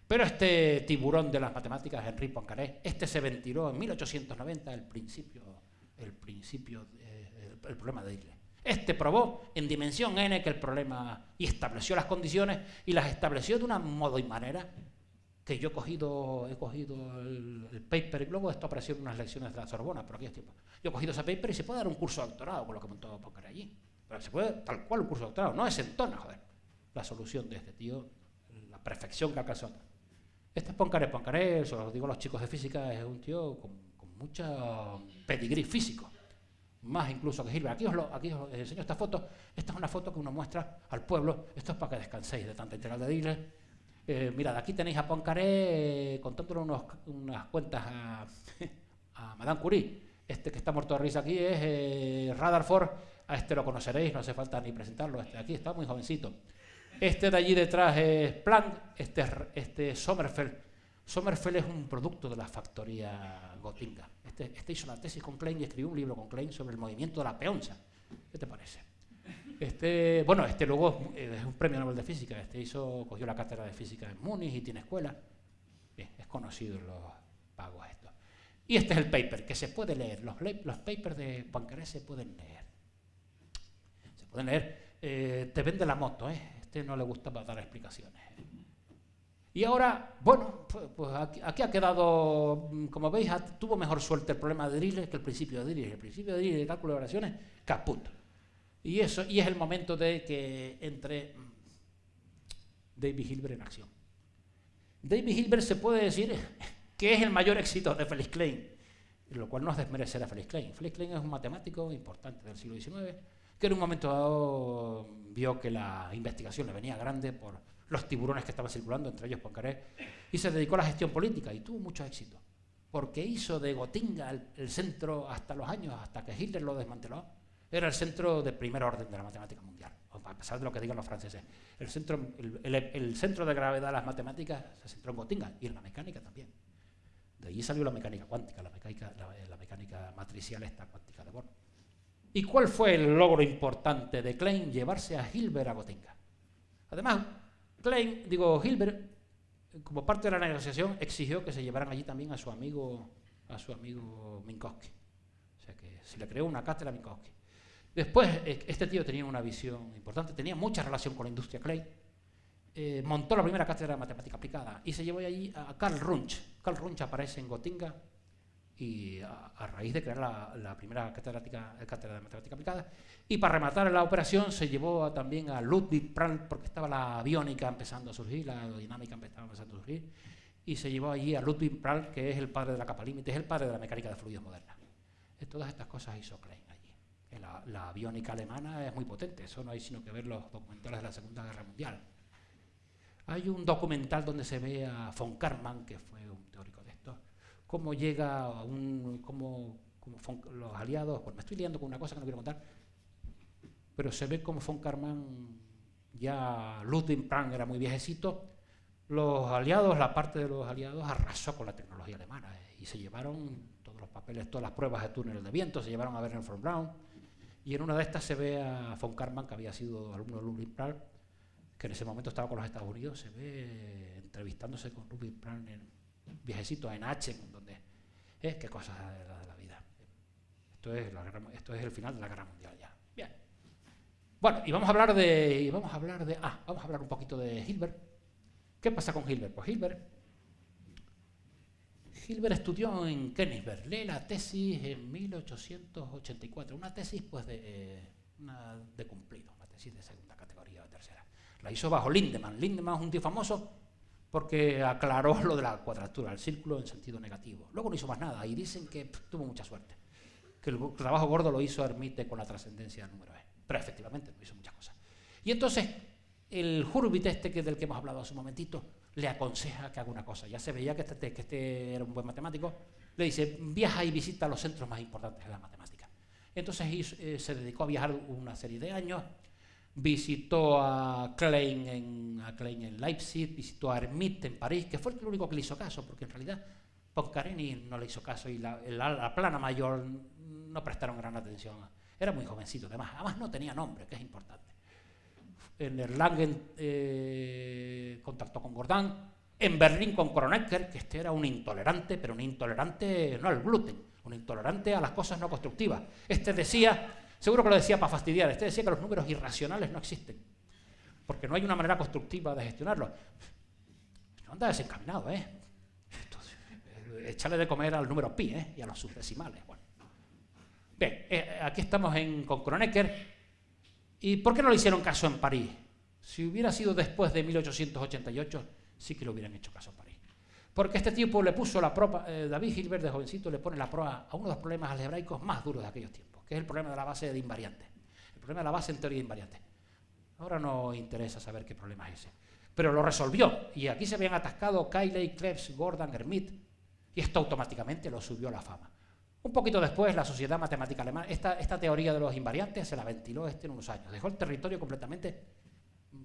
Pero este tiburón de las matemáticas, Henri Poincaré, este se ventiló en 1890 el principio, el principio, el, problema de Dirichlet. Este probó en dimensión n que el problema y estableció las condiciones y las estableció de una modo y manera que yo he cogido, he cogido el, paper y luego esto apareció en unas lecciones de la Sorbona por aquellos tiempos. Yo he cogido ese paper y se puede dar un curso de doctorado con lo que montó Poincaré allí. Pero se puede, tal cual, un curso de doctorado. No es en tono, joder. La solución de este tío, la perfección que alcanzó. Este es Poincaré. Poincaré, eso lo digo a los chicos de física, es un tío con, con mucha pedigrí físico. Más incluso que Gilbert. Aquí os, lo, aquí os enseño esta foto. Esta es una foto que uno muestra al pueblo. Esto es para que descanséis de tanta integral de Dirichlet. Eh, mirad, aquí tenéis a Poincaré eh, contándole unos, unas cuentas a, a, Madame Curie. Este que está muerto de risa aquí es eh, Rutherford. A este lo conoceréis, no hace falta ni presentarlo. Este aquí está muy jovencito. Este de allí detrás es Planck, este es este Sommerfeld. Sommerfeld es un producto de la factoría Gotinga. Este, este, hizo la tesis con Klein y escribió un libro con Klein sobre el movimiento de la peonza. ¿Qué te parece? Este, bueno, este luego es un premio Nobel de Física. Este hizo, cogió la cátedra de Física en Múnich y tiene escuela. es conocido los pagos esto. Y este es el paper, que se puede leer. Los, los papers de Poincaré se pueden leer. Pueden leer. Eh, te vende la moto, ¿eh? Este no le gusta dar explicaciones. Y ahora, bueno, pues, pues aquí, ha quedado, mm, como veis, tuvo mejor suerte el problema de Dirichlet que el principio de Dirichlet. El principio de Dirichlet de cálculo de variaciones, caput. Y, eso, y es el momento de que entre mm, David Hilbert en acción. David Hilbert se puede decir que es el mayor éxito de Felix Klein, lo cual no es desmerecer a Felix Klein. Felix Klein es un matemático importante del siglo XIX que en un momento dado vio que la investigación le venía grande por los tiburones que estaban circulando, entre ellos Poincaré, y se dedicó a la gestión política y tuvo mucho éxito, porque hizo de Gotinga el, centro hasta los años, hasta que Hitler lo desmanteló, era el centro de primer orden de la matemática mundial, a pesar de lo que digan los franceses. El centro, el, centro de gravedad de las matemáticas se centró en Gotinga y en la mecánica también. De allí salió la mecánica cuántica, la mecánica, la, mecánica matricial esta cuántica de Born. ¿Y cuál fue el logro importante de Klein? Llevarse a Hilbert a Gotinga. Además, Klein, digo, Hilbert, como parte de la negociación, exigió que se llevaran allí también a su amigo, a su amigo Minkowski. O sea que se le creó una cátedra a Minkowski. Después, eh, este tío tenía una visión importante, tenía mucha relación con la industria Klein. Eh, montó la primera cátedra de matemática aplicada y se llevó allí a Karl Runch. Karl Runch aparece en Gotinga y a, raíz de crear la, primera cátedra de matemática aplicada. Y para rematar la operación se llevó también a Ludwig Prandtl, porque estaba la aviónica empezando a surgir, la aerodinámica empezaba empezando a surgir, y se llevó allí a Ludwig Prandtl, que es el padre de la capa límite, es el padre de la mecánica de fluidos moderna. Todas estas cosas hizo Klein allí. La, la aviónica alemana es muy potente, eso no hay sino que ver los documentales de la Segunda Guerra Mundial. Hay un documental donde se ve a von Karman, que fue cómo llega a un, cómo, los aliados, bueno, me estoy liando con una cosa que no quiero contar, pero se ve como von Karman, ya Ludwig Prang era muy viejecito, los aliados, la parte de los aliados arrasó con la tecnología alemana eh, y se llevaron todos los papeles, todas las pruebas de túneles de viento, se llevaron a Werner von Braun y en una de estas se ve a von Karman, que había sido alumno de Ludwig Prang, que en ese momento estaba con los Estados Unidos, se ve entrevistándose con Ludwig Prang en, viejecito en H, donde es qué cosas de la, de la vida. Esto es, esto es el final de la guerra mundial ya. Bien. Bueno, y vamos a hablar de, y vamos a hablar de, ah, vamos a hablar un poquito de Hilbert. ¿Qué pasa con Hilbert? Pues Hilbert, Hilbert estudió en Königsberg, lee la tesis en 1884, una tesis pues de, eh, de cumplido, una tesis de segunda categoría o tercera. La hizo bajo Lindemann. Lindemann es un tío famoso porque aclaró lo de la cuadratura, el círculo en sentido negativo. Luego no hizo más nada y dicen que tuvo mucha suerte, que el trabajo gordo lo hizo Hermite con la trascendencia del número E. Pero efectivamente no hizo muchas cosas. Y entonces el Hurwitz este que del que hemos hablado hace un momentito le aconseja que haga una cosa. Ya se veía que este, que este era un buen matemático. Le dice, viaja y visita los centros más importantes de la matemática. Entonces eh, se dedicó a viajar una serie de años visitó a Klein, en, a Klein en Leipzig, visitó a Hermite en París, que fue el único que le hizo caso, porque en realidad Poincaré no le hizo caso y la, la, plana mayor no prestaron gran atención. Era muy jovencito, además, además no tenía nombre, que es importante. En Erlangen eh, contactó con Gordán, en Berlín con Kronecker, que este era un intolerante, pero un intolerante no al gluten, un intolerante a las cosas no constructivas. Este decía Seguro que lo decía para fastidiar. Este decía que los números irracionales no existen, porque no hay una manera constructiva de gestionarlos. No anda desencaminado, ¿eh? echarle de comer al número pi ¿eh? y a los subdecimales. Bueno. Bien, eh, aquí estamos en, con Kronecker. ¿Y por qué no le hicieron caso en París? Si hubiera sido después de 1888, sí que le hubieran hecho caso en París. Porque este tipo le puso la prueba, eh, David Gilbert de jovencito le pone la prueba a uno de los problemas algebraicos más duros de aquellos tiempos que es el problema de la base de invariantes. El problema de la base en teoría de invariantes. Ahora no interesa saber qué problema es ese. Pero lo resolvió. Y aquí se habían atascado Cayley, Krebs, Gordon, Hermit. Y esto automáticamente lo subió a la fama. Un poquito después, la Sociedad Matemática Alemana, esta, esta teoría de los invariantes se la ventiló este en unos años. Dejó el territorio completamente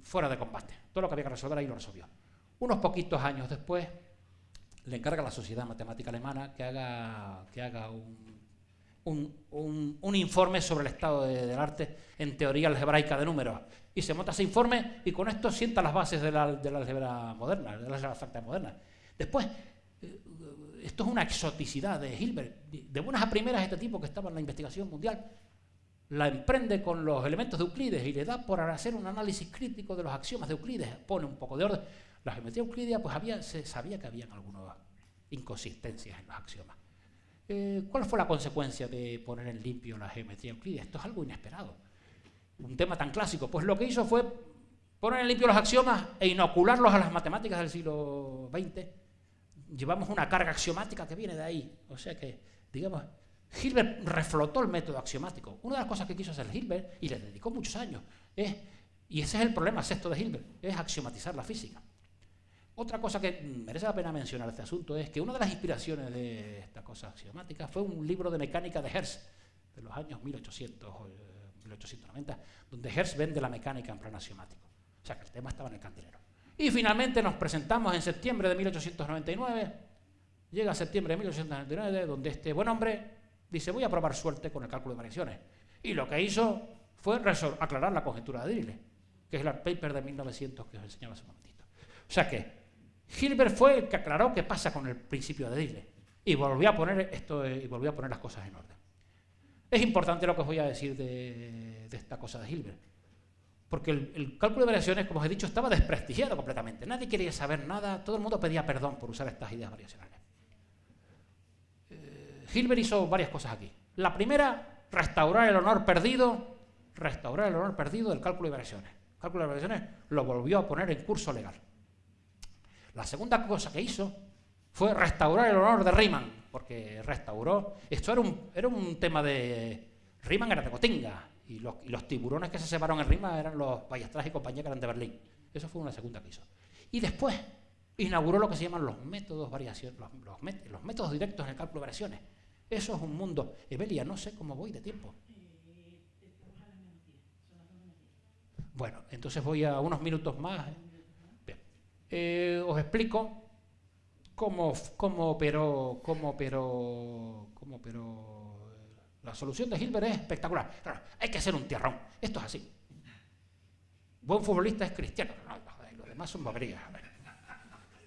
fuera de combate. Todo lo que había que resolver ahí lo resolvió. Unos poquitos años después, le encarga a la Sociedad Matemática Alemana que haga, que haga un un, informe sobre el estado del arte en teoría algebraica de números. Y se monta ese informe y con esto sienta las bases de la, de la álgebra moderna, de la álgebra abstracta moderna. Después, eh, esto es una exoticidad de Hilbert. De buenas a primeras, este tipo que estaba en la investigación mundial la emprende con los elementos de Euclides y le da por hacer un análisis crítico de los axiomas de Euclides, pone un poco de orden. La geometría euclidea, pues había, se sabía que habían algunas inconsistencias en los axiomas. Eh, ¿Cuál fue la consecuencia de poner en limpio la geometría euclídea? Esto es algo inesperado. Un tema tan clásico. Pues lo que hizo fue poner en limpio los axiomas e inocularlos a las matemáticas del siglo XX. Llevamos una carga axiomática que viene de ahí. O sea que, digamos, Hilbert reflotó el método axiomático. Una de las cosas que quiso hacer Hilbert, y le dedicó muchos años, es, y ese es el problema sexto de Hilbert, es axiomatizar la física. Otra cosa que merece la pena mencionar este asunto es que una de las inspiraciones de esta cosa axiomática fue un libro de mecánica de Hertz de los años 1800 o 1890, donde Hertz vende la mecánica en plan axiomático. O sea que el tema estaba en el cantinero. Y finalmente nos presentamos en septiembre de 1899, llega septiembre de 1899, donde este buen hombre dice voy a probar suerte con el cálculo de variaciones. Y lo que hizo fue aclarar la conjetura de Dirichlet, que es el paper de 1900 que os enseñaba hace un momentito. O sea que Hilbert fue el que aclaró qué pasa con el principio de Dile y volvió a poner esto y volvió a poner las cosas en orden. Es importante lo que os voy a decir de, esta cosa de Hilbert, porque el, cálculo de variaciones, como os he dicho, estaba desprestigiado completamente. Nadie quería saber nada, todo el mundo pedía perdón por usar estas ideas variacionales. Eh, Hilbert hizo varias cosas aquí. La primera, restaurar el honor perdido, restaurar el honor perdido del cálculo de variaciones. El cálculo de variaciones lo volvió a poner en curso legal. La segunda cosa que hizo fue restaurar el honor de Riemann, porque restauró. Esto era un, era un tema de. Riemann era de Cotinga, y los, tiburones que se separaron en Riemann eran los Ballastras y compañía que eran de Berlín. Eso fue una segunda que hizo. Y después inauguró lo que se llaman los métodos variación, los, los, métodos directos en el cálculo de variaciones. Eso es un mundo. Evelia, no sé cómo voy de tiempo. Bueno, entonces voy a unos minutos más. Eh, os explico cómo, cómo, operó, cómo, operó, cómo operó. La solución de Hilbert es espectacular. hay que hacer un tierrón. Esto es así. Buen futbolista es cristiano. los demás son boberías.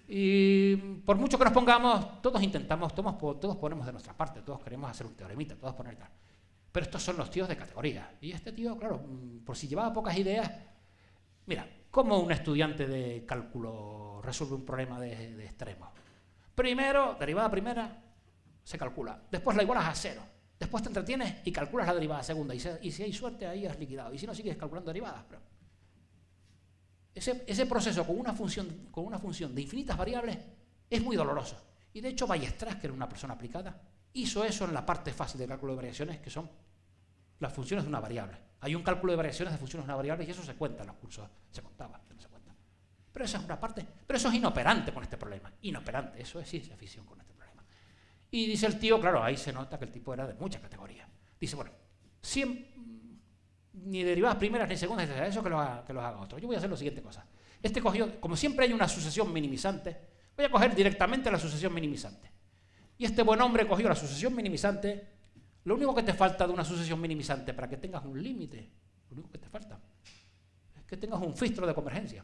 Y por mucho que nos pongamos, todos intentamos, todos, todos ponemos de nuestra parte, todos queremos hacer un teoremita, todos poner tal. Pero estos son los tíos de categoría. Y este tío, claro, por si llevaba pocas ideas, mira, ¿Cómo un estudiante de cálculo resuelve un problema de, extremo? Primero, derivada primera, se calcula. Después la igualas a cero. Después te entretienes y calculas la derivada segunda. Y, si hay suerte, ahí has liquidado. Y si no, sigues calculando derivadas. Pero ese, ese, proceso con una, función, con una función de infinitas variables es muy doloroso. Y de hecho, Ballestras, que era una persona aplicada, hizo eso en la parte fácil de cálculo de variaciones, que son las funciones de una variable. Hay un cálculo de variaciones de funciones de una variable y eso se cuenta en los cursos. Se contaba, no se cuenta. Pero esa es una parte. Pero eso es inoperante con este problema. Inoperante. Eso es ciencia ficción con este problema. Y dice el tío, claro, ahí se nota que el tipo era de mucha categoría. Dice, bueno, ni derivadas primeras ni segundas, eso que lo, haga, que lo haga otro. Yo voy a hacer la siguiente cosa. Este cogió, como siempre hay una sucesión minimizante, voy a coger directamente la sucesión minimizante. Y este buen hombre cogió la sucesión minimizante. Lo único que te falta de una sucesión minimizante para que tengas un límite, lo único que te falta, es que tengas un filtro de convergencia.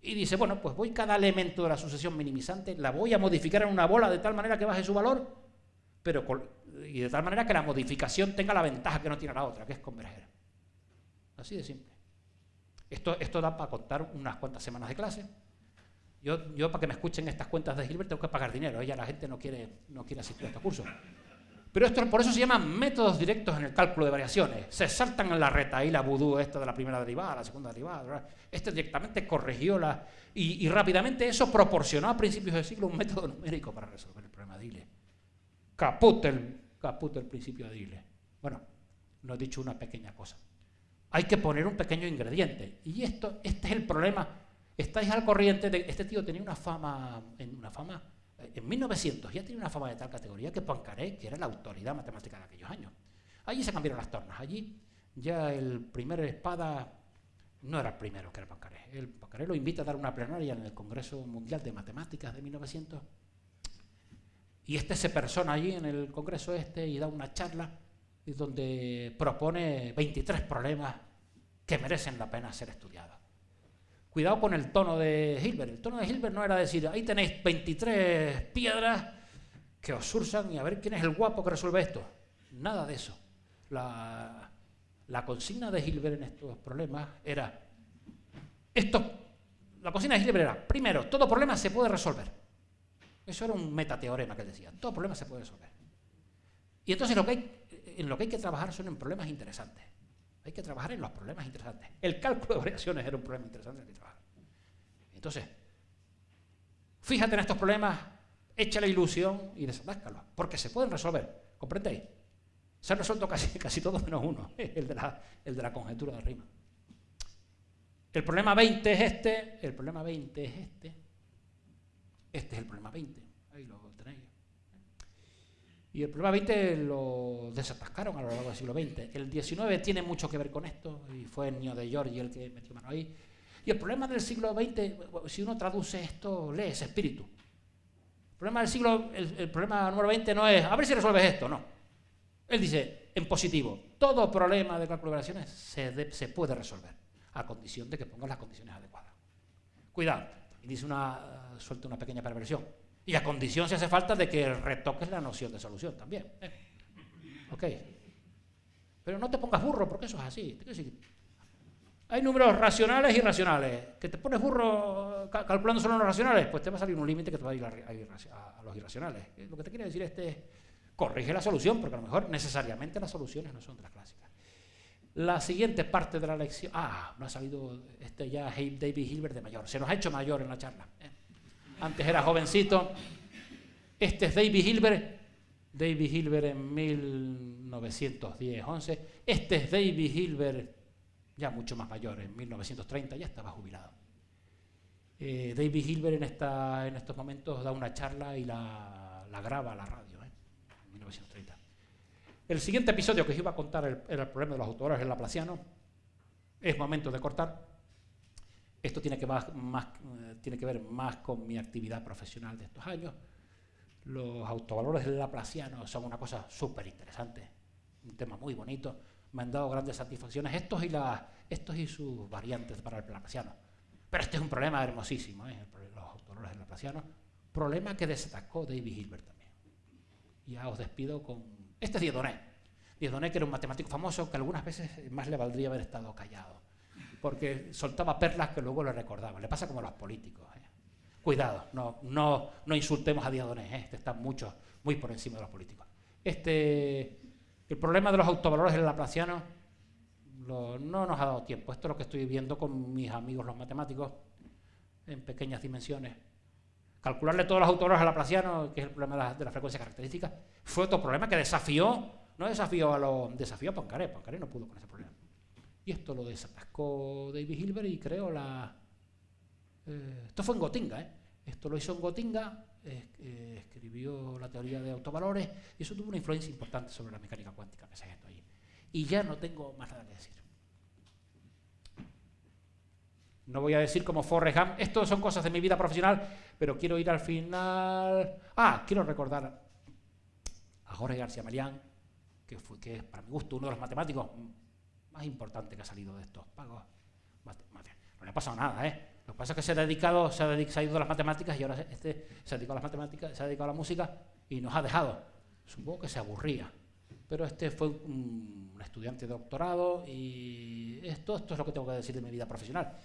Y dice, bueno, pues voy cada elemento de la sucesión minimizante, la voy a modificar en una bola de tal manera que baje su valor, pero y de tal manera que la modificación tenga la ventaja que no tiene la otra, que es converger. Así de simple. Esto, esto da para contar unas cuantas semanas de clase. Yo, yo para que me escuchen estas cuentas de Gilbert tengo que pagar dinero, ya la gente no quiere, no quiere asistir a estos cursos. Pero esto, por eso se llaman métodos directos en el cálculo de variaciones. Se saltan en la reta ahí la vudú esta de la primera derivada, la segunda derivada. Este directamente corrigió la... Y, rápidamente eso proporcionó a principios del siglo un método numérico para resolver el problema de Dile. Caput el, caput el principio de Dile. Bueno, no he dicho una pequeña cosa. Hay que poner un pequeño ingrediente. Y esto, este es el problema. Estáis al corriente de... Este tío tenía una fama... Una fama en 1900 ya tenía una fama de tal categoría que Poincaré, que era la autoridad matemática de aquellos años. Allí se cambiaron las tornas. Allí ya el primer espada no era el primero que era Poincaré. El Poincaré lo invita a dar una plenaria en el Congreso Mundial de Matemáticas de 1900. Y este se persona allí en el Congreso este y da una charla donde propone 23 problemas que merecen la pena ser estudiados. Cuidado con el tono de Hilbert. El tono de Hilbert no era decir, ahí tenéis 23 piedras que os sursan y a ver quién es el guapo que resuelve esto. Nada de eso. La, consigna de Hilbert en estos problemas era, esto, la consigna de Hilbert era, primero, todo problema se puede resolver. Eso era un metateorema que él decía, todo problema se puede resolver. Y entonces lo que hay, en lo que hay que trabajar son en problemas interesantes. Hay que trabajar en los problemas interesantes. El cálculo de variaciones era un problema interesante que trabajar. Entonces, fíjate en estos problemas, echa la ilusión y desatáscalos, porque se pueden resolver. ¿Comprendéis? Se han resuelto casi, casi todos menos uno, el de, la, el de la conjetura de rima. El problema 20 es este, el problema 20 es este, este es el problema 20. Ahí lo y el problema 20 lo desatascaron a lo largo del siglo XX. El 19 tiene mucho que ver con esto, y fue el niño de Giorgi el que metió mano ahí. Y el problema del siglo XX, si uno traduce esto, lee ese espíritu. El problema del siglo, el, problema número 20 no es, a ver si resuelves esto, no. Él dice, en positivo, todo problema de cálculo de operaciones se, se puede resolver, a condición de que pongas las condiciones adecuadas. Cuidado, y dice una, suelta una pequeña perversión y a condición, si hace falta, de que retoques la noción de solución también. Ok. Pero no te pongas burro, porque eso es así. Hay números racionales y irracionales. Que te pones burro calculando solo los racionales, pues te va a salir un límite que te va a ir a, los irracionales. Eh, lo que te quiere decir este es, corrige la solución, porque a lo mejor necesariamente las soluciones no son de las clásicas. La siguiente parte de la lección... Ah, no ha salido este ya David Hilbert de mayor. Se nos ha hecho mayor en la charla. ¿eh? Antes era jovencito. Este es David Hilbert, David Hilbert en 1910-11. Este es David Hilbert, ya mucho más mayor, en 1930, ya estaba jubilado. Eh, David Hilbert en, esta, en estos momentos da una charla y la, graba a la radio, ¿eh? en 1930. El siguiente episodio que os iba a contar era el problema de los autores en Laplaciano. Es momento de cortar. Esto tiene que, más, eh, tiene que ver más con mi actividad profesional de estos años. Los autovalores del Laplaciano son una cosa súper interesante, un tema muy bonito. Me han dado grandes satisfacciones estos y, estos y sus variantes para el Laplaciano. Pero este es un problema hermosísimo, ¿eh? los autovalores del Laplaciano. Problema que destacó David Hilbert también. Ya os despido con... Este es Dieudonné. Dieudonné, que era un matemático famoso, que algunas veces más le valdría haber estado callado porque soltaba perlas que luego le recordaban. Le pasa como a los políticos. ¿eh? Cuidado, no, no, no insultemos a Diadoné, ¿eh? este está mucho, muy por encima de los políticos. Este, el problema de los autovalores en laplaciano no nos ha dado tiempo. Esto es lo que estoy viendo con mis amigos los matemáticos en pequeñas dimensiones. Calcularle todos los autovalores a laplaciano, que es el problema de la, de la frecuencia característica, fue otro problema que desafió, no desafió a los, desafió a Poincaré, Poincaré no pudo con ese problema. Y esto lo desatascó David Hilbert y creo la, eh, esto fue en Gotinga, ¿eh? esto lo hizo en Gotinga, eh, escribió la teoría de autovalores y eso tuvo una influencia importante sobre la mecánica cuántica, que esto ahí. Y ya no tengo más nada que decir. No voy a decir como Forrest Gump, esto son cosas de mi vida profesional, pero quiero ir al final... Ah, quiero recordar a Jorge García Marián, que, fue, que es para mi gusto uno de los matemáticos más importantes que ha salido de estos pagos. No le ha pasado nada, ¿eh? Lo que pasa es que se ha dedicado, se ha, ido a las matemáticas y ahora este se ha dedicado a las matemáticas, se ha dedicado a la música y nos ha dejado. Supongo que se aburría. Pero este fue un, estudiante de doctorado y esto, esto es lo que tengo que decir de mi vida profesional.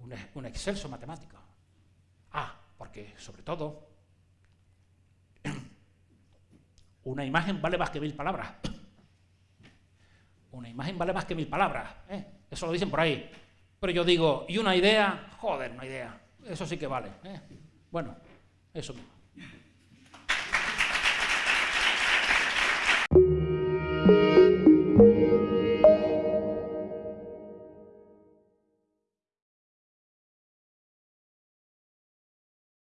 Un, un excelso matemático. Ah, porque sobre todo una imagen vale más que mil palabras. Una imagen vale más que mil palabras. ¿eh? Eso lo dicen por ahí. Pero yo digo, ¿y una idea? Joder, una idea. Eso sí que vale. ¿eh? Bueno, eso mismo.